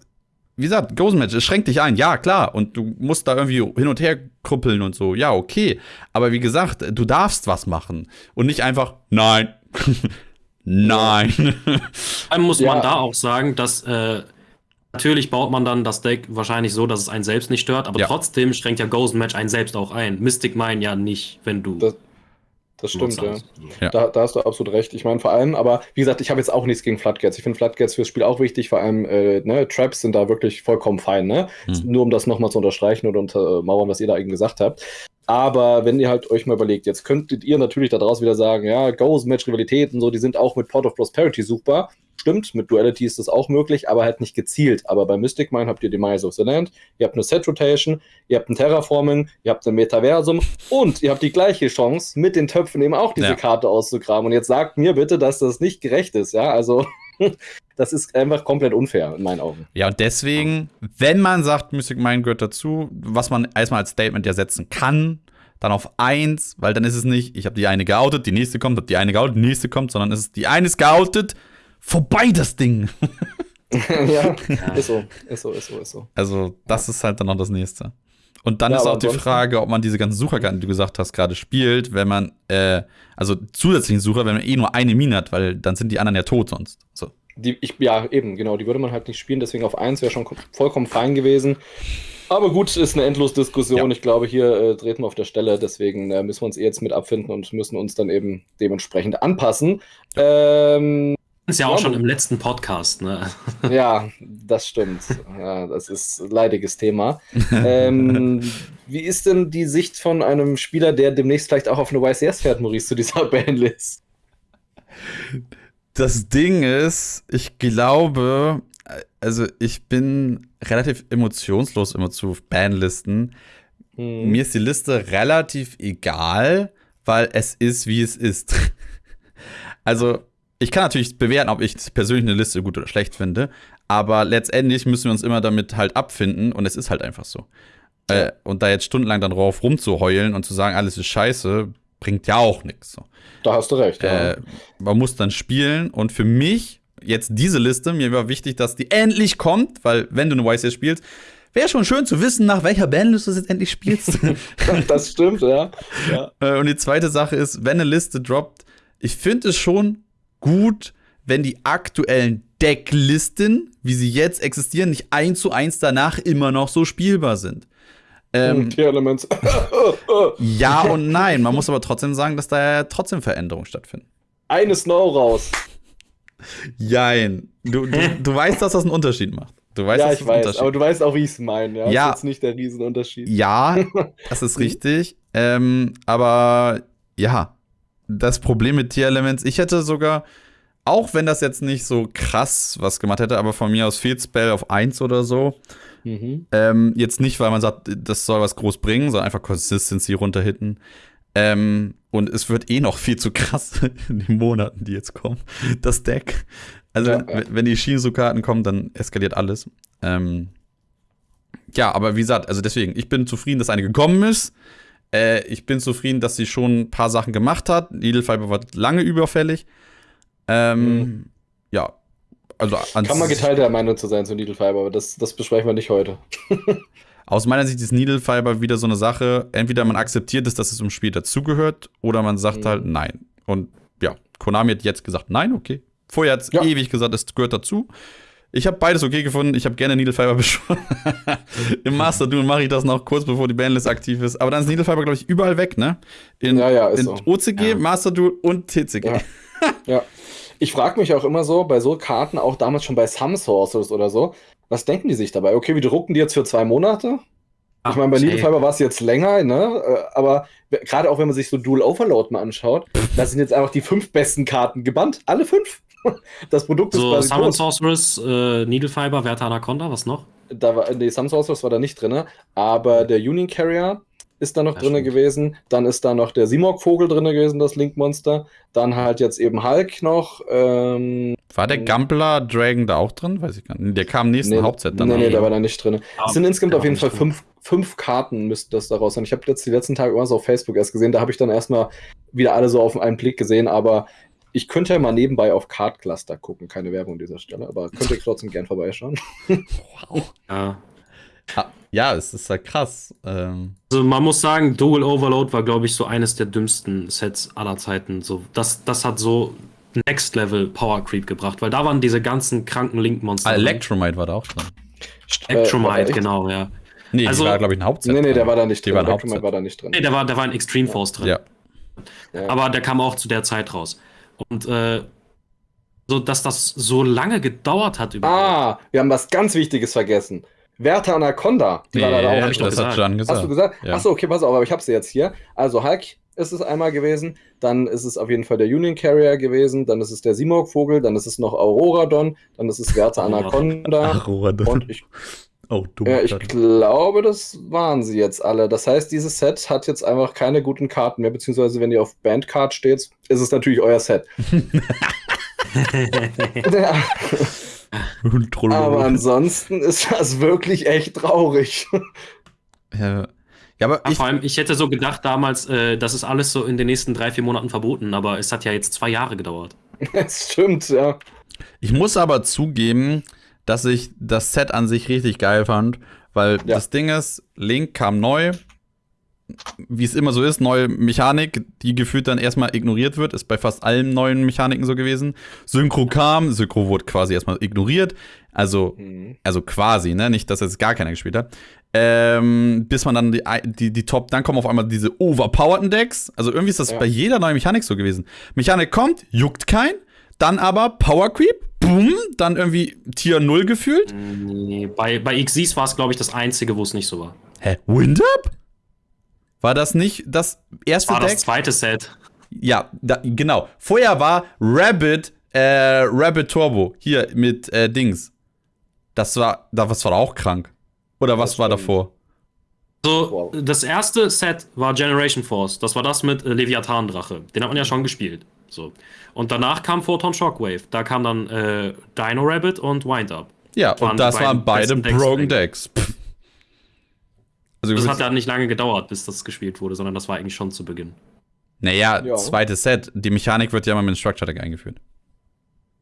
wie gesagt, Ghost Match, es schränkt dich ein, ja, klar. Und du musst da irgendwie hin und her krüppeln und so, ja, okay. Aber wie gesagt, du darfst was machen. Und nicht einfach, nein. nein. Vor allem muss ja. man da auch sagen, dass äh, Natürlich baut man dann das Deck wahrscheinlich so, dass es einen selbst nicht stört, aber Ja. trotzdem schränkt ja Ghost Match einen selbst auch ein. Mystic Mine ja nicht, wenn du. Das, das stimmt, ja. Ja. Da, da hast du absolut recht. Ich meine, vor allem, aber wie gesagt, ich habe jetzt auch nichts gegen Floodgates. Ich finde Floodgates fürs Spiel auch wichtig, vor allem äh, ne, Traps sind da wirklich vollkommen fein, ne? Hm. Nur um das nochmal zu unterstreichen oder untermauern, was ihr da eben gesagt habt. Aber wenn ihr halt euch mal überlegt, jetzt könntet ihr natürlich da draußen wieder sagen, ja, Ghost Match Rivalitäten, so, die sind auch mit Port of Prosperity suchbar. Stimmt, mit Duality ist das auch möglich, aber halt nicht gezielt. Aber bei Mystic Mine habt ihr Demise of the Land, ihr habt eine Set Rotation, ihr habt ein Terraforming, ihr habt ein Metaversum und ihr habt die gleiche Chance, mit den Töpfen eben auch diese Ja. Karte auszugraben. Und jetzt sagt mir bitte, dass das nicht gerecht ist, ja? Also, das ist einfach komplett unfair in meinen Augen. Ja, und deswegen, wenn man sagt, Mystic Mind gehört dazu, was man erstmal als Statement ja setzen kann, dann auf eins, weil dann ist es nicht, ich habe die eine geoutet, die nächste kommt, hab die eine geoutet, die nächste kommt, sondern es ist die eine ist geoutet, vorbei das Ding. ja, ist so, ist so, ist so, ist so. Also, das ist halt dann noch das nächste. Und dann Ja, ist auch die Frage, ob man diese ganzen Sucherkarten, die du gesagt hast, gerade spielt, wenn man, äh, also zusätzlichen Sucher, wenn man eh nur eine Mine hat, weil dann sind die anderen ja tot sonst. So. Die, ich, ja, eben, genau, die würde man halt nicht spielen, deswegen auf 1 wäre schon kom- vollkommen fein gewesen. Aber gut, ist eine Endlos-Diskussion. Ja. Ich glaube, hier äh, treten wir auf der Stelle, deswegen äh, müssen wir uns eh jetzt mit abfinden und müssen uns dann eben dementsprechend anpassen. Ähm, Ist ja auch schon im letzten Podcast, ne? ja, das stimmt. Ja, das ist ein leidiges Thema. ähm, wie ist denn die Sicht von einem Spieler, der demnächst vielleicht auch auf eine YCS fährt, Maurice, zu dieser Bandlist? Das Ding ist, ich glaube, also ich bin relativ emotionslos immer zu Bandlisten. Hm. Mir ist die Liste relativ egal, weil es ist, wie es ist. also, ich kann natürlich bewerten, ob ich persönlich eine Liste gut oder schlecht finde, aber letztendlich müssen wir uns immer damit halt abfinden und es ist halt einfach so. Äh, und da jetzt stundenlang dann drauf rumzuheulen und zu sagen, alles ist scheiße, bringt ja auch nichts. So. Da hast du recht. Ja. Äh, man muss dann spielen und für mich, jetzt diese Liste, mir war wichtig, dass die endlich kommt, weil wenn du eine YCS spielst, wäre schon schön zu wissen, nach welcher Bandliste du jetzt endlich spielst. das stimmt, ja. ja. Äh, und die zweite Sache ist, wenn eine Liste droppt, ich finde es schon gut, wenn die aktuellen Decklisten, wie sie jetzt existieren, nicht eins zu eins danach immer noch so spielbar sind. Ähm, Tier Elements. ja und nein. Man muss aber trotzdem sagen, dass da trotzdem Veränderungen stattfinden. Eine Snow raus. Jein. Du, du, du weißt, dass das einen Unterschied macht. Du weißt, ja, ich das weiß, aber du weißt auch, wie ich es meine. Ja, Ja. ist jetzt nicht der Riesenunterschied. Ja, das ist richtig. Ähm, aber ja, das Problem mit Tier Elements, ich hätte sogar, auch wenn das jetzt nicht so krass was gemacht hätte, aber von mir aus Field Spell auf 1 oder so. Mhm. Ähm, jetzt nicht, weil man sagt, das soll was groß bringen, sondern einfach Consistency runterhitten. Ähm, und es wird eh noch viel zu krass in den Monaten, die jetzt kommen. Das Deck. Also, Ja, ja. wenn- die Shinsu-Karten kommen, dann eskaliert alles. Ähm, ja, aber wie gesagt, also deswegen, ich bin zufrieden, dass eine gekommen ist. Äh, ich bin zufrieden, dass sie schon ein paar Sachen gemacht hat. Needle Fiber war lange überfällig. Ähm, Mhm. Ja, also Kann man geteilter Meinung zu sein zu Needle Fiber, aber das, das besprechen wir nicht heute. Aus meiner Sicht ist Needle Fiber wieder so eine Sache, entweder man akzeptiert es, dass es im Spiel dazugehört, oder man sagt Mhm. halt nein. Und ja, Konami hat jetzt gesagt, nein, okay. Vorher hat es Ja. ewig gesagt, es gehört dazu. Ich habe beides okay gefunden. Ich habe gerne Needle Fiber beschworen. Im Master Duel mache ich das noch kurz bevor die Bandlist aktiv ist. Aber dann ist Needle Fiber, glaube ich, überall weg, ne? In, Ja, ja, ist in so. OCG, Ja. Master Duel und TCG. Ja. Ja. Ich frage mich auch immer so, bei so Karten, auch damals schon bei Some Sources oder so, was denken die sich dabei? Okay, wir drucken die jetzt für zwei Monate? Ich meine, bei Needle Fiber war es jetzt länger, ne? Äh, Aber gerade auch wenn man sich so Dual Overload mal anschaut, da sind jetzt einfach die fünf besten Karten gebannt. Alle fünf. Das Produkt ist So, quasi Summon. Sorceress, äh, Needle Fiber, Werte Anaconda, was noch? Da war, nee, Some Sorcerers war da nicht drin, aber der Union Carrier ist da noch drin gewesen. Dann ist da noch der Simorg-Vogel drin gewesen, das Link-Monster. Dann halt jetzt eben Hulk noch. Ähm, War der Gampler Dragon da auch drin? Weiß ich gar nicht. Der kam im nächsten nee, Hauptset dann. Nee, nee, der war da nicht drin. Ah, Es sind insgesamt auf jeden Fall drin. fünf, fünf Karten, müsste das daraus sein. Ich habe jetzt die letzten Tage immer so auf Facebook erst gesehen, da habe ich dann erstmal wieder alle so auf einen Blick gesehen, aber ich könnte ja mal nebenbei auf Card Cluster gucken, keine Werbung an dieser Stelle, aber könnt ihr trotzdem gern vorbeischauen. Ja. Ah, Ja, es ist ja krass. Ähm, Also man muss sagen, Dual Overload war, glaube ich, so eines der dümmsten Sets aller Zeiten. So, das, das hat so Next Level Power Creep gebracht, weil da waren diese ganzen kranken Link-Monster. ah. Electromite war da auch drin. Spectrumite, äh, genau, ja. Nee, also, die war, glaube ich, ein Hauptset. Nee, nee, der war da nicht drin. Spectrumite war da nicht drin. Nee, der war, der war in Extreme Force drin. Ja. ja. Aber der kam auch zu der Zeit raus. Und äh, so, dass das so lange gedauert hat. Ah, wir haben was ganz Wichtiges vergessen. Werte Anaconda. Die nee, war da auch. Ja, das hat Jan gesagt. Hast du gesagt? Ja. Achso, okay, pass auf, aber ich habe sie jetzt hier. Also Hulk ist es einmal gewesen, dann ist es auf jeden Fall der Union Carrier gewesen, dann ist es der Simorg-Vogel, dann ist es noch Auroradon, dann ist es Werte Anaconda. Auroradon. Und ich, oh, dumm, äh, ich glaube, das waren sie jetzt alle. Das heißt, dieses Set hat jetzt einfach keine guten Karten mehr, beziehungsweise wenn ihr auf Bandcard steht, ist es natürlich euer Set. ja. Aber ansonsten ist das wirklich echt traurig. Ja. Ja, aber ich, vor allem, ich hätte so gedacht damals, äh, das ist alles so in den nächsten drei, vier Monaten verboten, aber es hat ja jetzt zwei Jahre gedauert. Das stimmt, ja. Ich muss aber zugeben, dass ich das Set an sich richtig geil fand, weil ja. das Ding ist, Link kam neu, wie es immer so ist, neue Mechanik, die gefühlt dann erstmal ignoriert wird, ist bei fast allen neuen Mechaniken so gewesen. Synchro kam, Synchro wurde quasi erstmal ignoriert. Also, mhm. also quasi, ne? Nicht, dass jetzt gar keiner gespielt hat. Ähm, bis man dann die, die, die Top, dann kommen auf einmal diese overpowerten Decks. Also irgendwie ist das ja. bei jeder neuen Mechanik so gewesen. Mechanik kommt, juckt kein, dann aber Power Creep, boom, dann irgendwie Tier 0 gefühlt. Nee, bei, bei Xyz war es, glaube ich, das einzige, wo es nicht so war. Hä? Wind Up? War das nicht das erste war Deck? das zweite Set. Ja, da, genau. Vorher war Rabbit, äh, Rabbit Turbo. Hier mit äh, Dings. Das war, das war auch krank. Oder was war davor? So, das erste Set war Generation Force. Das war das mit äh, Leviathan-Drache. Den hat man ja schon gespielt. So. Und danach kam Photon Shockwave. Da kam dann äh, Dino Rabbit und Wind Up. Ja, und das waren beide Broken Decks. Decks. Also das hat ja nicht lange gedauert, bis das gespielt wurde, sondern das war eigentlich schon zu Beginn. Naja, ja. zweites Set. Die Mechanik wird ja immer mit dem Structure Deck eingeführt.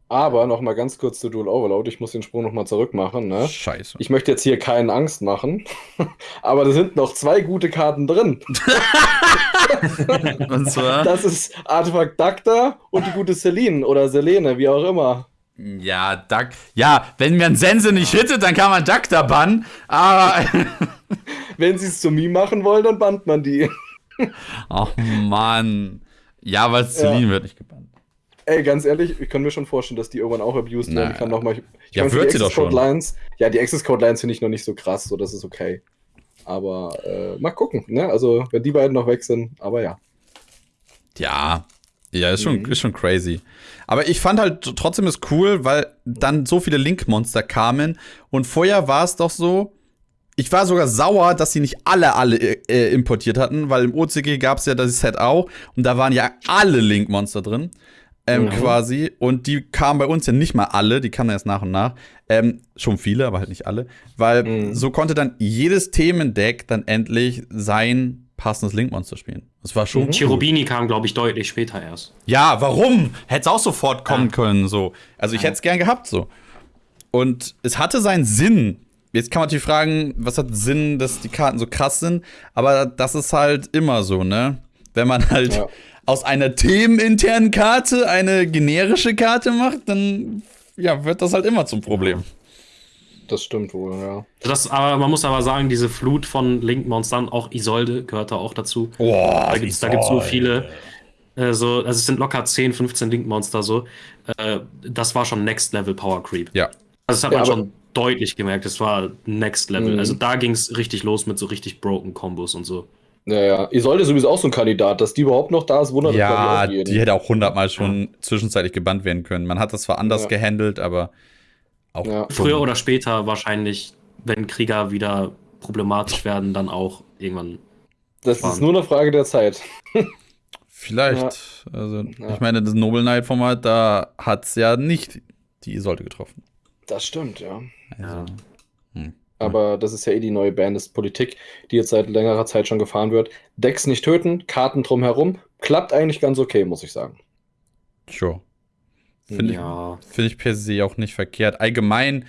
Aber noch mal ganz kurz zu Dual Overload. Ich muss den Sprung noch mal zurück machen. Ne? Scheiße. Ich möchte jetzt hier keinen Angst machen, aber da sind noch zwei gute Karten drin. und zwar? Das ist Artefakt Dacta und die gute Celine oder Selene, wie auch immer. Ja, Duck. Ja, wenn man Sense nicht hittet, dann kann man Dacta bannen. Aber wenn sie es zu mir machen wollen, dann bannt man die. Ach Mann. Ja, weil Celine ja. wird nicht gebannt. Ey, ganz ehrlich, ich kann mir schon vorstellen, dass die irgendwann auch abused werden kann. Noch mal, ich, ich ja, wird sie doch schon. Lines, ja, die Access Code Lines finde ich noch nicht so krass, so das ist okay. Aber äh, mal gucken, ne? Also, wenn die beiden noch weg sind, aber ja. Ja, ja, ist schon, mhm. ist schon crazy. Aber ich fand halt trotzdem es cool, weil dann so viele Link-Monster kamen. Und vorher war es doch so, ich war sogar sauer, dass sie nicht alle, alle äh, importiert hatten, weil im OCG gab es ja das Set auch und da waren ja alle Link-Monster drin. Ähm, mhm. quasi. Und die kamen bei uns ja nicht mal alle, die kamen erst nach und nach. Ähm, schon viele, aber halt nicht alle. Weil mhm. so konnte dann jedes Themendeck dann endlich sein passendes Link-Monster spielen. Das war schon. Mhm. Cherubini kam, glaube ich, deutlich später erst. Ja, warum? Hätte es auch sofort kommen ja. können, so. Also ich ja. hätte es gern gehabt, so. Und es hatte seinen Sinn, Jetzt kann man natürlich fragen, was hat Sinn, dass die Karten so krass sind, aber das ist halt immer so, ne? Wenn man halt ja. aus einer themeninternen Karte eine generische Karte macht, dann ja, wird das halt immer zum Problem. Das stimmt wohl, ja. Das, aber man muss aber sagen, diese Flut von Link-Monstern, auch Isolde gehört da auch dazu. Boah, da gibt es so viele. Äh, so, also es sind locker 10, 15 Link-Monster so. Äh, das war schon Next Level Power Creep. Ja. Also das hat ja, man schon deutlich gemerkt, es war Next Level. Mhm. Also da ging es richtig los mit so richtig broken Kombos und so. Ja, ja. Isolde ist sowieso auch so ein Kandidat, dass die überhaupt noch da ist, wundert Ja, die hätte auch hundertmal schon ja. zwischenzeitlich gebannt werden können. Man hat das zwar anders ja. gehandelt, aber auch. Ja. Früher oder später wahrscheinlich, wenn Krieger wieder problematisch werden, dann auch irgendwann. Das sparen. ist nur eine Frage der Zeit. Vielleicht. Also, ich meine, das Noble Knight Format, da hat es ja nicht die Isolde getroffen. Das stimmt, ja. Ja. Hm. Aber das ist ja eh die neue Bandist-Politik, die jetzt seit längerer Zeit schon gefahren wird. Decks nicht töten, Karten drumherum. Klappt eigentlich ganz okay, muss ich sagen. Sure. Finde ja. ich, find ich per se auch nicht verkehrt. Allgemein,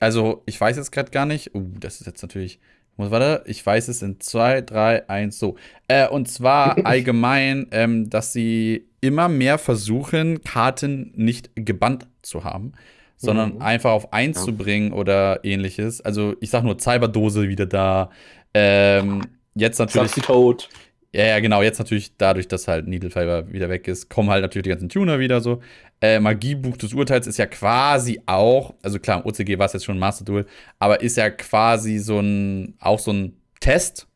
also ich weiß jetzt gerade gar nicht. Uh, das ist jetzt natürlich. Warte, ich weiß es in 2, 3, 1, so. Äh, und zwar allgemein, ähm, dass sie immer mehr versuchen, Karten nicht gebannt zu haben sondern Mhm. einfach auf 1 Ja. zu bringen oder ähnliches. Also ich sag nur Cyberdose wieder da. Ähm, jetzt natürlich. Toad. Ja, ja, genau. Jetzt natürlich dadurch, dass halt Needle Fiber wieder weg ist, kommen halt natürlich die ganzen Tuner wieder so. Äh, Magiebuch des Urteils ist ja quasi auch, also klar, im OCG war es jetzt schon ein Master Duel, aber ist ja quasi so ein, auch so ein Test.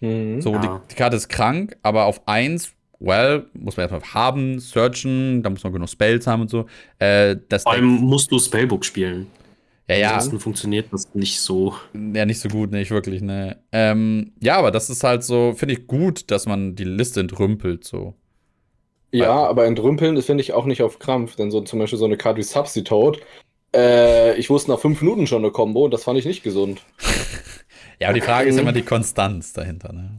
Mhm. So, Ja. die, die Karte ist krank, aber auf 1, well, muss man erstmal haben, searchen, da muss man genug Spells haben und so. Äh, das Vor allem musst du Spellbook spielen. ja, ja, Ansonsten funktioniert das nicht so. ja, nicht so gut, nicht wirklich, ne. Ähm, ja, aber das ist halt so, finde ich gut, dass man die Liste entrümpelt, so. Ja, aber entrümpeln, das finde ich auch nicht auf Krampf, denn so zum Beispiel so eine Karte wie Subsy Toad, äh, ich wusste nach fünf Minuten schon eine Combo und das fand ich nicht gesund. Ja, aber die Frage ist immer die Konstanz dahinter, ne?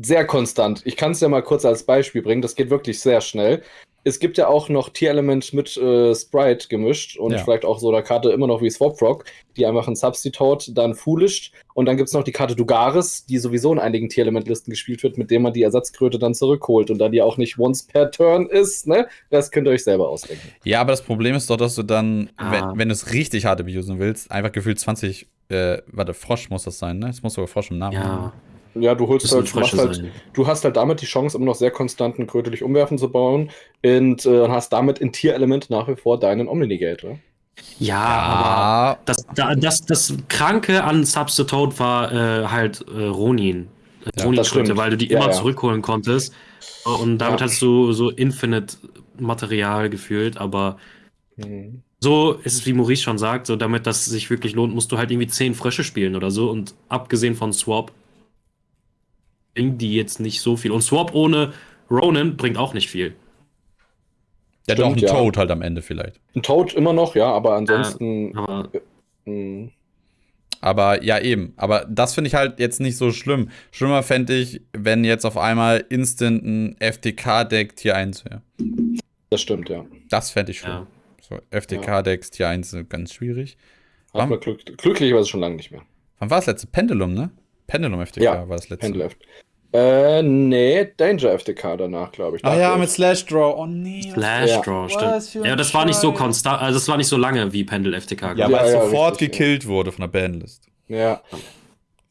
Sehr konstant. Ich kann es ja mal kurz als Beispiel bringen, das geht wirklich sehr schnell. Es gibt ja auch noch Tier-Element mit äh, Sprite gemischt und Ja. vielleicht auch so eine Karte immer noch wie Swap Frog, die einfach ein Substitute, dann Foolish und dann gibt es noch die Karte Dugaris, die sowieso in einigen Tier-Element-Listen gespielt wird, mit dem man die Ersatzkröte dann zurückholt und da die auch nicht once per Turn ist, ne? Das könnt ihr euch selber ausdenken. Ja, aber das Problem ist doch, dass du dann, Ah. wenn, wenn du es richtig hart abusen willst, einfach gefühlt 20, äh, warte, Frosch muss das sein, ne? Es muss sogar Frosch im Namen Ja, haben. Ja, du holst halt, du, halt du hast halt damit die Chance, immer noch sehr konstanten krötelig umwerfen zu bauen und äh, hast damit in Tier-Element nach wie vor deinen Omni-Negate, oder? Ja, aber Ja, das, da- das, das Kranke an Substitute war äh, halt äh, Ronin. Ja, das Ronin-Schritte, stimmt. weil du die Ja, immer ja. zurückholen konntest. Und damit Ja. hast du so Infinite Material gefühlt, aber Mhm. so ist es, wie Maurice schon sagt, so damit das sich wirklich lohnt, musst du halt irgendwie zehn Frösche spielen oder so. Und abgesehen von Swap bringen die jetzt nicht so viel. Und Swap ohne Ronin bringt auch nicht viel. ja, doch ein Stimmt, ja. Toad halt am Ende vielleicht. Ein Toad immer noch, ja, aber ansonsten. Aber mh, Aber ja, eben. Aber das finde ich halt jetzt nicht so schlimm. Schlimmer fände ich, wenn jetzt auf einmal instant ein FTK-Deck Tier 1 wäre. das stimmt, ja. Das fände ich schlimm. ja. So, FTK-Decks Tier 1 sind ganz schwierig. Hat man glück, glücklicherweise schon lange nicht mehr. wann war das letzte? Pendulum, ne? Pendulum FTK Ja, war das letzte. Pendleft. Äh, nee, Danger FTK danach, glaube ich. Ah ja, Wolf. mit Slash Draw. Oh nee. Flash Ja. Draw, stimmt. Ja, das war nicht so konstant, also das war nicht so lange wie Pendel FTK. Ja, ich. weil es ja, sofort richtig, gekillt wurde von der Bandlist. Ja.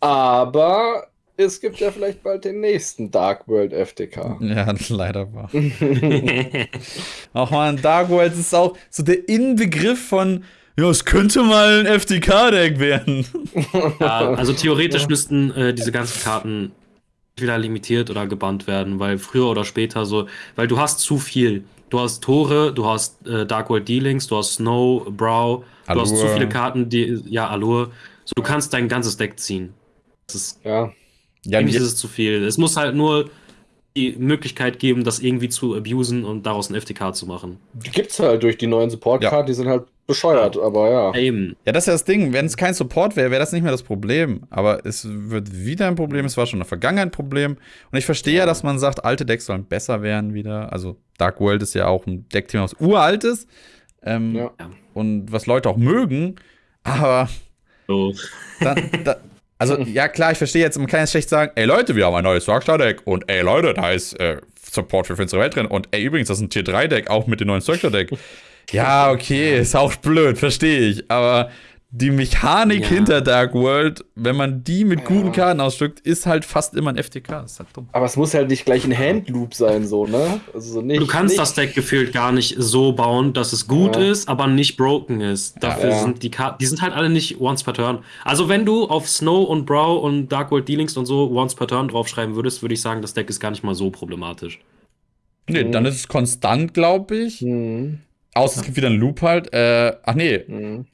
Aber es gibt ja vielleicht bald den nächsten Dark World FTK. Ja, leider war. Auch man, Dark Worlds ist auch so der Inbegriff von, ja, es könnte mal ein FTK-Deck werden. ja, also theoretisch Ja. müssten äh, diese ganzen Karten wieder limitiert oder gebannt werden, weil früher oder später so, weil du hast zu viel. Du hast Tore, du hast äh, Dark World Dealings, du hast Snow, Brow, du hast zu Allure. viele Karten, die, ja, Allure. So, du kannst dein ganzes Deck ziehen. Das ist, Ja. Ja, ist es zu viel. Es muss halt nur die Möglichkeit geben, das irgendwie zu abusen und daraus ein FTK zu machen. Die gibt's halt durch die neuen Support-Karten, Ja. die sind halt bescheuert, aber ja. Eben. Ja, das ist ja das Ding. Wenn es kein Support wäre, wäre das nicht mehr das Problem. Aber es wird wieder ein Problem. Es war schon in der Vergangenheit ein Problem. Und ich verstehe ja, dass man sagt, alte Decks sollen besser werden wieder. Also Dark World ist ja auch ein Deckthema, was uralt ist. Ähm, Ja. Und was Leute auch mögen. Aber So. dann, da, also ja klar, ich verstehe jetzt, man kann jetzt schlecht sagen, ey Leute, wir haben ein neues Darkstar-Deck. Und ey Leute, da ist äh, Support für finstere Welt drin. Und ey, übrigens, das ist ein Tier 3-Deck, auch mit dem neuen Darkstar-Deck. Ja, okay, ist auch blöd, verstehe ich. Aber die Mechanik Ja. hinter Dark World, wenn man die mit Ja. guten Karten ausdrückt, ist halt fast immer ein FTK. Das ist halt dumm. Aber es muss halt nicht gleich ein Handloop sein, so, ne? Also so nicht, Du kannst nicht, das Deck gefühlt gar nicht so bauen, dass es gut Ja. ist, aber nicht broken ist. Dafür Ja. sind die Karten, die sind halt alle nicht once per turn. Also wenn du auf Snow und Brow und Dark World Dealings und so once per turn draufschreiben würdest, würde ich sagen, das Deck ist gar nicht mal so problematisch. Nee, Mhm. dann ist es konstant, glaube ich. Hm, Außer es gibt wieder einen Loop halt. Äh, ach nee. hm.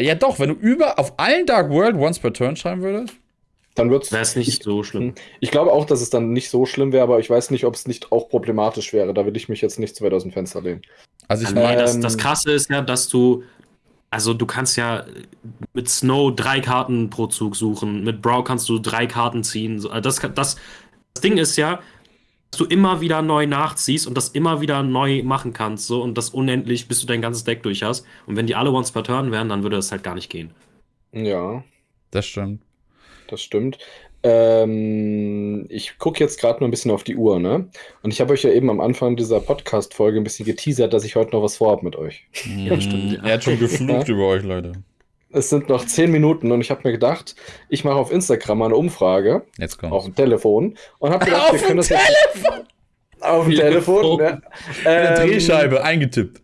Ja doch, wenn du über auf allen Dark World once per turn schreiben würdest. Dann wird's. Wäre es nicht ich, so schlimm. ich glaube auch, dass es dann nicht so schlimm wäre, aber ich weiß nicht, ob es nicht auch problematisch wäre. Da will ich mich jetzt nicht zu weit aus dem Fenster lehnen. Also ich Nee, meine, das, Ähm, das Krasse ist ja, dass du, also du kannst ja mit Snow drei Karten pro Zug suchen, mit Brow kannst du drei Karten ziehen. Das, das, das Ding ist ja, du immer wieder neu nachziehst und das immer wieder neu machen kannst, so und das unendlich, bis du dein ganzes Deck durch hast. Und wenn die alle once per turn wären, dann würde das halt gar nicht gehen. Ja, das stimmt. das stimmt. Ähm, ich gucke jetzt gerade nur ein bisschen auf die Uhr, ne? Und ich habe euch ja eben am Anfang dieser Podcast-Folge ein bisschen geteasert, dass ich heute noch was vorhabe mit euch. Ja, stimmt. Ja. Er hat schon geflucht über euch, Leute. Es sind noch zehn Minuten und ich habe mir gedacht, ich mache auf Instagram mal eine Umfrage. Jetzt kommt's. Auf dem Telefon. Und habe gedacht, auf wir können das Telefon! Jetzt auf dem Telefon. Ja. Ähm, Drehscheibe eingetippt.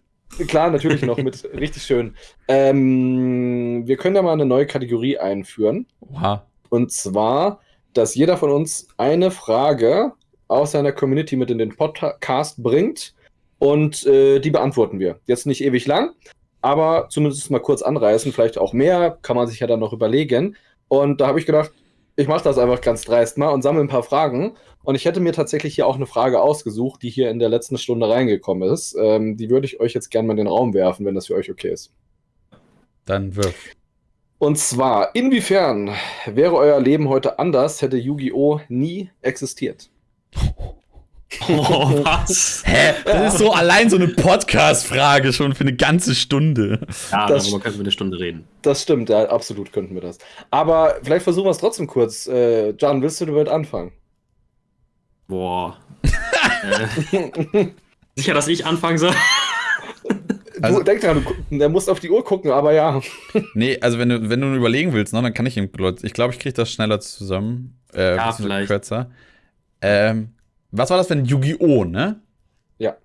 Klar, natürlich noch mit richtig schön. Ähm, wir können ja mal eine neue Kategorie einführen. Oha. Und zwar dass jeder von uns eine Frage aus seiner Community mit in den Podcast bringt und äh, die beantworten wir. Jetzt nicht ewig lang, aber zumindest mal kurz anreißen, vielleicht auch mehr, kann man sich ja dann noch überlegen. Und da habe ich gedacht, ich mache das einfach ganz dreist mal und sammle ein paar Fragen. Und ich hätte mir tatsächlich hier auch eine Frage ausgesucht, die hier in der letzten Stunde reingekommen ist. Ähm, die würde ich euch jetzt gerne mal in den Raum werfen, wenn das für euch okay ist. Dann wirf. Und zwar, inwiefern wäre euer Leben heute anders, hätte Yu-Gi-Oh! nie existiert? Oh, was? Hä? Das ist so allein so eine Podcast-Frage schon für eine ganze Stunde. Ja, das, darüber könnten wir eine Stunde reden. Das stimmt, ja, absolut könnten wir das. Aber vielleicht versuchen wir es trotzdem kurz. Äh, John, willst du damit anfangen? Boah. äh, sicher, dass ich anfangen soll? Also, denk dran, der muss auf die Uhr gucken, aber ja. Nee, also wenn du, wenn du überlegen willst, ne, dann kann ich ihm. Ich glaube, ich kriege das schneller zusammen. Äh, ja, vielleicht. Kürzer. Ähm, was war das für ein Yu-Gi-Oh!, ne? Ja.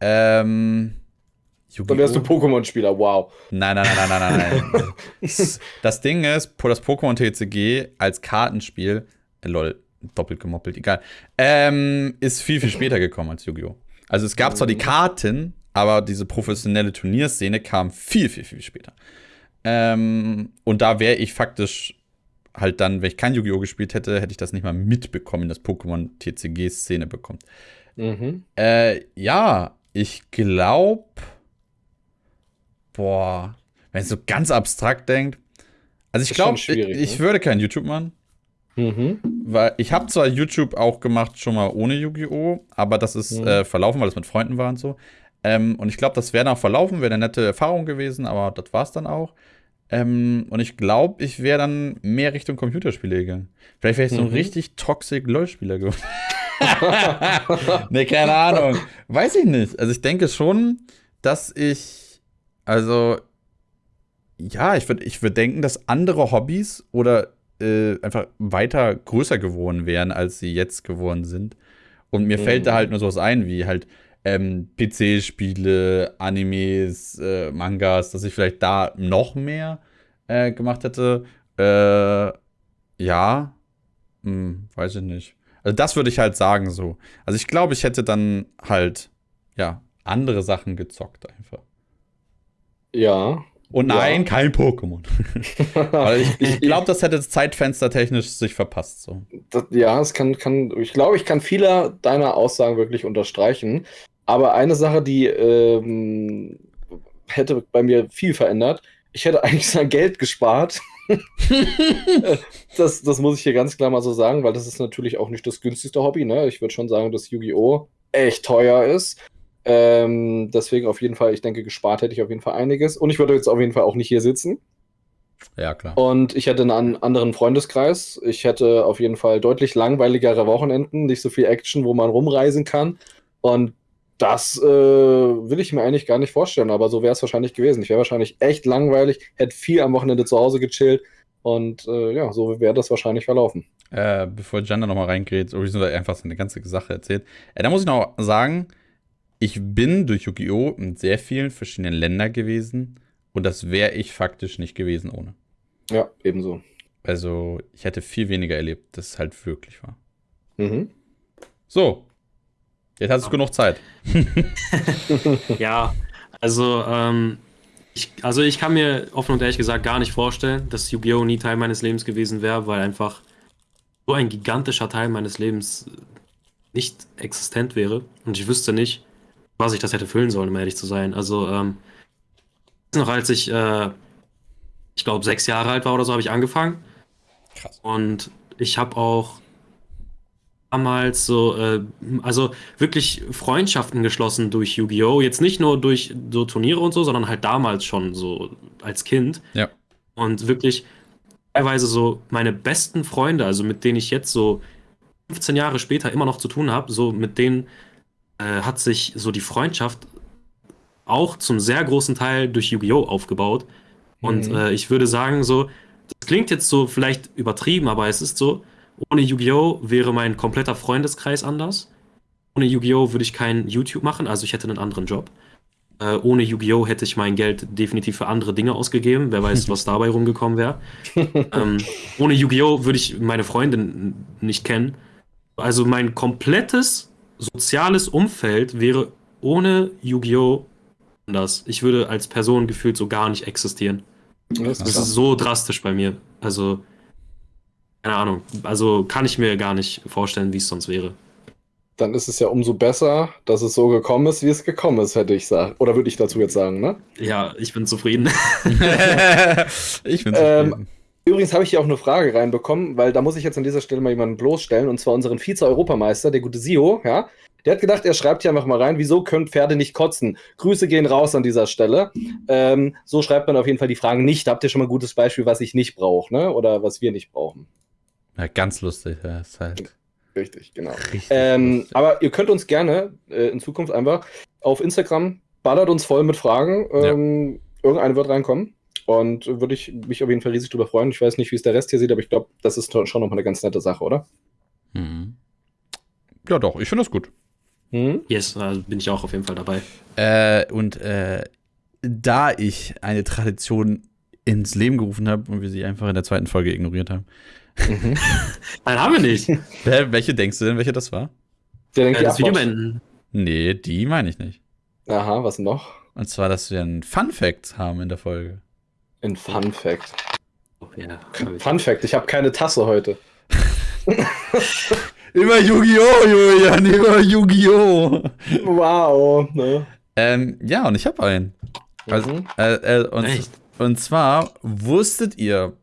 Ähm. Dann wärst du Pokémon-Spieler, wow. Nein, nein, nein, nein, nein, nein. das Ding ist, das Pokémon TCG als Kartenspiel, äh, lol, doppelt gemoppelt, egal, ähm, ist viel, viel später gekommen als Yu-Gi-Oh! Also es gab zwar die Karten, aber diese professionelle Turnierszene kam viel, viel, viel später. Ähm, und da wäre ich faktisch halt dann, wenn ich kein Yu-Gi-Oh! gespielt hätte, hätte ich das nicht mal mitbekommen, dass Pokémon TCG-Szene bekommt. Mhm. Äh, ja, ich glaube, boah, wenn ich so ganz abstrakt denkt, also ich glaube, ich, ich ne? würde kein YouTube machen. Mhm. Weil ich habe zwar YouTube auch gemacht, schon mal ohne Yu-Gi-Oh!, aber das ist mhm. äh, verlaufen, weil es mit Freunden war und so. Ähm, und ich glaube, das wäre noch verlaufen, wäre eine nette Erfahrung gewesen, aber das war es dann auch. Ähm, und ich glaube, ich wäre dann mehr Richtung Computerspiele gegangen. Vielleicht wäre ich so ein mhm. richtig toxic LOL-Spieler geworden. ne, keine Ahnung. Weiß ich nicht. Also ich denke schon, dass ich, also, ja, ich würde ich würd denken, dass andere Hobbys oder äh, einfach weiter größer geworden wären, als sie jetzt geworden sind. Und mir mhm. fällt da halt nur sowas ein, wie halt ähm, PC-Spiele, Animes, äh, Mangas, dass ich vielleicht da noch mehr äh, gemacht hätte. Äh, ja, hm, weiß ich nicht. Also das würde ich halt sagen so. Also ich glaube, ich hätte dann halt, ja, andere Sachen gezockt einfach. Ja. Und nein, ja. kein Pokémon. Ich, ich glaube, das hätte Zeitfenster technisch sich verpasst. So. Das, ja, es kann, kann, ich glaube, ich kann viele deiner Aussagen wirklich unterstreichen. Aber eine Sache, die ähm, hätte bei mir viel verändert, ich hätte eigentlich sein Geld gespart. das, das muss ich hier ganz klar mal so sagen, weil das ist natürlich auch nicht das günstigste Hobby. Ne? Ich würde schon sagen, dass Yu-Gi-Oh! echt teuer ist. Ähm, deswegen auf jeden Fall, ich denke, gespart hätte ich auf jeden Fall einiges. Und ich würde jetzt auf jeden Fall auch nicht hier sitzen. Ja, klar. Und ich hätte einen anderen Freundeskreis. Ich hätte auf jeden Fall deutlich langweiligere Wochenenden, nicht so viel Action, wo man rumreisen kann. Und das äh, will ich mir eigentlich gar nicht vorstellen, aber so wäre es wahrscheinlich gewesen. Ich wäre wahrscheinlich echt langweilig, hätte viel am Wochenende zu Hause gechillt und äh, ja, so wäre das wahrscheinlich verlaufen. Äh, bevor Jan da nochmal reingeht, oder einfach so eine ganze Sache erzählt, äh, da muss ich noch sagen, ich bin durch Yu-Gi-Oh! in sehr vielen verschiedenen Ländern gewesen und das wäre ich faktisch nicht gewesen ohne. Ja, ebenso. Also, ich hätte viel weniger erlebt, das halt wirklich war. Mhm. So, Jetzt hast du genug Zeit. ja, also, ähm, ich, also ich kann mir offen und ehrlich gesagt gar nicht vorstellen, dass Yu-Gi-Oh! nie Teil meines Lebens gewesen wäre, weil einfach so ein gigantischer Teil meines Lebens nicht existent wäre. Und ich wüsste nicht, was ich das hätte füllen sollen, um ehrlich zu sein. Also, ähm, noch als ich, äh, ich glaube, sechs Jahre alt war oder so, habe ich angefangen. Krass. Und ich habe auch damals so, äh, also wirklich Freundschaften geschlossen durch Yu-Gi-Oh! Jetzt nicht nur durch so Turniere und so, sondern halt damals schon so als Kind. Ja. Und wirklich teilweise so meine besten Freunde, also mit denen ich jetzt so 15 Jahre später immer noch zu tun habe, so mit denen äh, hat sich so die Freundschaft auch zum sehr großen Teil durch Yu-Gi-Oh! aufgebaut. Und mhm. äh, ich würde sagen, so, das klingt jetzt so vielleicht übertrieben, aber es ist so, ohne Yu-Gi-Oh! wäre mein kompletter Freundeskreis anders. Ohne Yu-Gi-Oh! würde ich kein YouTube machen, also ich hätte einen anderen Job. Äh, ohne Yu-Gi-Oh! hätte ich mein Geld definitiv für andere Dinge ausgegeben. Wer weiß, was dabei rumgekommen wäre. ähm, ohne Yu-Gi-Oh! würde ich meine Freundin nicht kennen. Also mein komplettes soziales Umfeld wäre ohne Yu-Gi-Oh! anders. Ich würde als Person gefühlt so gar nicht existieren. Das, das ist so drastisch bei mir. Also, keine Ahnung. Also kann ich mir gar nicht vorstellen, wie es sonst wäre dann ist es ja umso besser, dass es so gekommen ist, wie es gekommen ist, hätte ich sagen. Oder würde ich dazu jetzt sagen, ne? Ja, ich bin zufrieden. ich bin zufrieden. Ähm, übrigens habe ich hier auch eine Frage reinbekommen, weil da muss ich jetzt an dieser Stelle mal jemanden bloßstellen, und zwar unseren Vize-Europameister, der gute Sio, ja. Der hat gedacht, er schreibt hier einfach mal rein, wieso können Pferde nicht kotzen? Grüße gehen raus an dieser Stelle. Ähm, so schreibt man auf jeden Fall die Fragen nicht. Habt ihr schon mal ein gutes Beispiel, was ich nicht brauche, ne? Oder was wir nicht brauchen? Ja, ganz lustig, ja, ist halt. Richtig, genau. Richtig ähm, aber ihr könnt uns gerne äh, in Zukunft einfach auf Instagram ballert uns voll mit Fragen. Ähm, ja. Irgendeine wird reinkommen. Und würde ich mich auf jeden Fall riesig drüber freuen. Ich weiß nicht, wie es der Rest hier sieht, aber ich glaube, das ist schon nochmal eine ganz nette Sache, oder? Mhm. Ja, doch, ich finde das gut. Mhm. Yes, da bin ich auch auf jeden Fall dabei. Äh, und äh, da ich eine Tradition ins Leben gerufen habe und wir sie einfach in der zweiten Folge ignoriert haben, Mhm. Nein, haben wir nicht. welche denkst du denn, welche das war? Der denkt, äh, das Video beenden. Nee, die meine ich nicht. Aha, was noch? Und zwar, dass wir einen Fun Fact haben in der Folge. Ein Fun Fact. Oh, ja, Fun Fact, ich habe keine Tasse heute. immer Yu-Gi-Oh, Julian, immer Yu-Gi-Oh. Wow, ne? Ähm, ja, und ich habe einen. Also, mhm. äh, äh, und, und zwar wusstet ihr,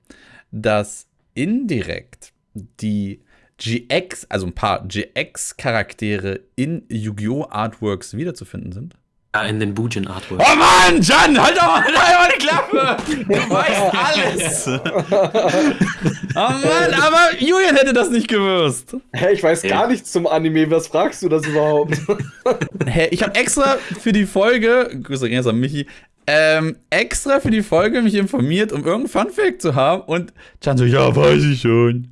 dass indirekt die GX, also ein paar GX-Charaktere in Yu-Gi-Oh! Artworks wiederzufinden sind? Ja, in den Bujin Artworks. Oh Mann, Jan, halt doch mal, halt die Klappe! Du weißt alles! oh Mann, aber Julian hätte das nicht gewusst. Hä, ich weiß gar nichts zum Anime, was fragst du das überhaupt? Hä, ich habe extra für die Folge, Grüße gehen an Michi, ähm, extra für die Folge mich informiert, um irgendein Funfact zu haben. Und Chan so, ja, weiß ich schon.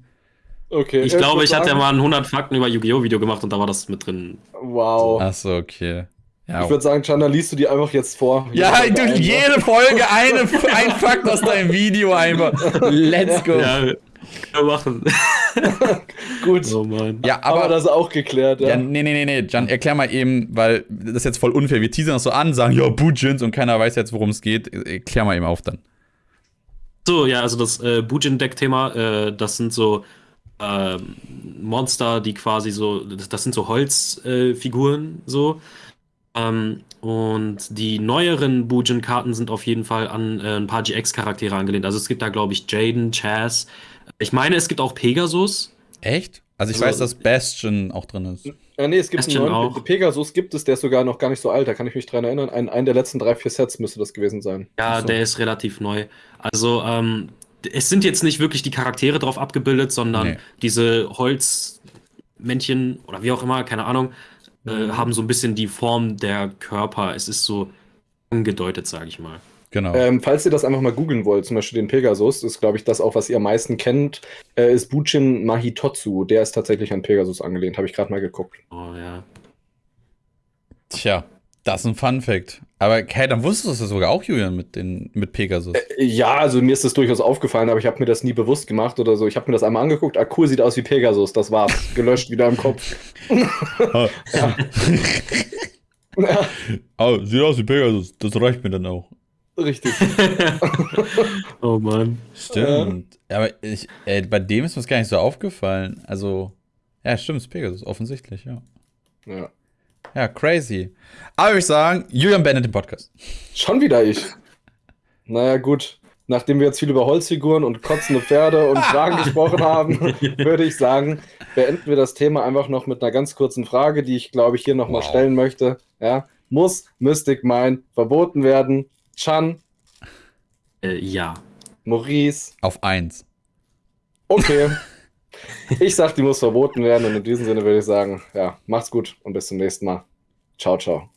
Okay. Ich glaube, ich hatte ja mal ein 100 Fakten über Yu-Gi-Oh! Video gemacht und da war das mit drin. Wow. Achso, okay. Ja. Ich würde sagen, Chanda, liest du die einfach jetzt vor. Ja, du, jede Folge eine, ein Fakt aus deinem Video einfach. Let's go. Ja, machen. Gut. Oh Mann. Ja, aber Haben das auch geklärt, ja? ja? Nee, nee, nee, nee. Jan, erklär mal eben, weil das ist jetzt voll unfair. Wir teasern das so an, sagen, ja, Bujins und keiner weiß jetzt, worum es geht. Erklär mal eben auf dann. So, ja, also das äh, Bujin-Deck-Thema, äh, das sind so äh, Monster, die quasi so, das, sind so Holzfiguren, so. Ähm, und die neueren Bujin-Karten sind auf jeden Fall an äh, ein paar GX-Charaktere angelehnt. Also es gibt da, glaube ich, Jaden, Chaz, ich meine, es gibt auch Pegasus. Echt? Also ich also, weiß, dass Bastion auch drin ist. Ja, nee, es gibt Bastion einen neuen auch. Pegasus gibt es, der ist sogar noch gar nicht so alt, da kann ich mich dran erinnern. Ein, ein der letzten drei, vier Sets müsste das gewesen sein. Ja, so. der ist relativ neu. Also, ähm, es sind jetzt nicht wirklich die Charaktere drauf abgebildet, sondern nee. diese Holzmännchen oder wie auch immer, keine Ahnung, äh, mhm. äh, haben so ein bisschen die Form der Körper. Es ist so angedeutet, sage ich mal. Genau. Ähm, falls ihr das einfach mal googeln wollt, zum Beispiel den Pegasus, ist, glaube ich, das auch, was ihr am meisten kennt, äh, ist Buchin Mahitotsu. Der ist tatsächlich an Pegasus angelehnt, habe ich gerade mal geguckt. Oh ja. Tja, das ist ein Fun Fact. Aber hey, dann wusstest du es sogar auch, Julian, mit, den, mit Pegasus. Äh, ja, also mir ist das durchaus aufgefallen, aber ich habe mir das nie bewusst gemacht oder so. Ich habe mir das einmal angeguckt. Ah, cool, sieht aus wie Pegasus. Das war's. Gelöscht wieder im Kopf. ja. oh, sieht aus wie Pegasus. Das reicht mir dann auch. Richtig. oh Mann. Stimmt. Ja. Aber ich, ey, bei dem ist mir das gar nicht so aufgefallen. Also, ja, stimmt, es ist Pegasus, offensichtlich, ja. Ja. Ja, crazy. Aber ich sagen, Julian Bennett im Podcast. Schon wieder ich. Naja, gut. Nachdem wir jetzt viel über Holzfiguren und kotzende Pferde und Fragen gesprochen haben, würde ich sagen, beenden wir das Thema einfach noch mit einer ganz kurzen Frage, die ich, glaube ich, hier nochmal wow. stellen möchte. Ja, muss Mystic Mine verboten werden? Chan? Äh, ja. Maurice? Auf eins. Okay. ich sag, die muss verboten werden und in diesem Sinne würde ich sagen, ja, macht's gut und bis zum nächsten Mal. Ciao, ciao.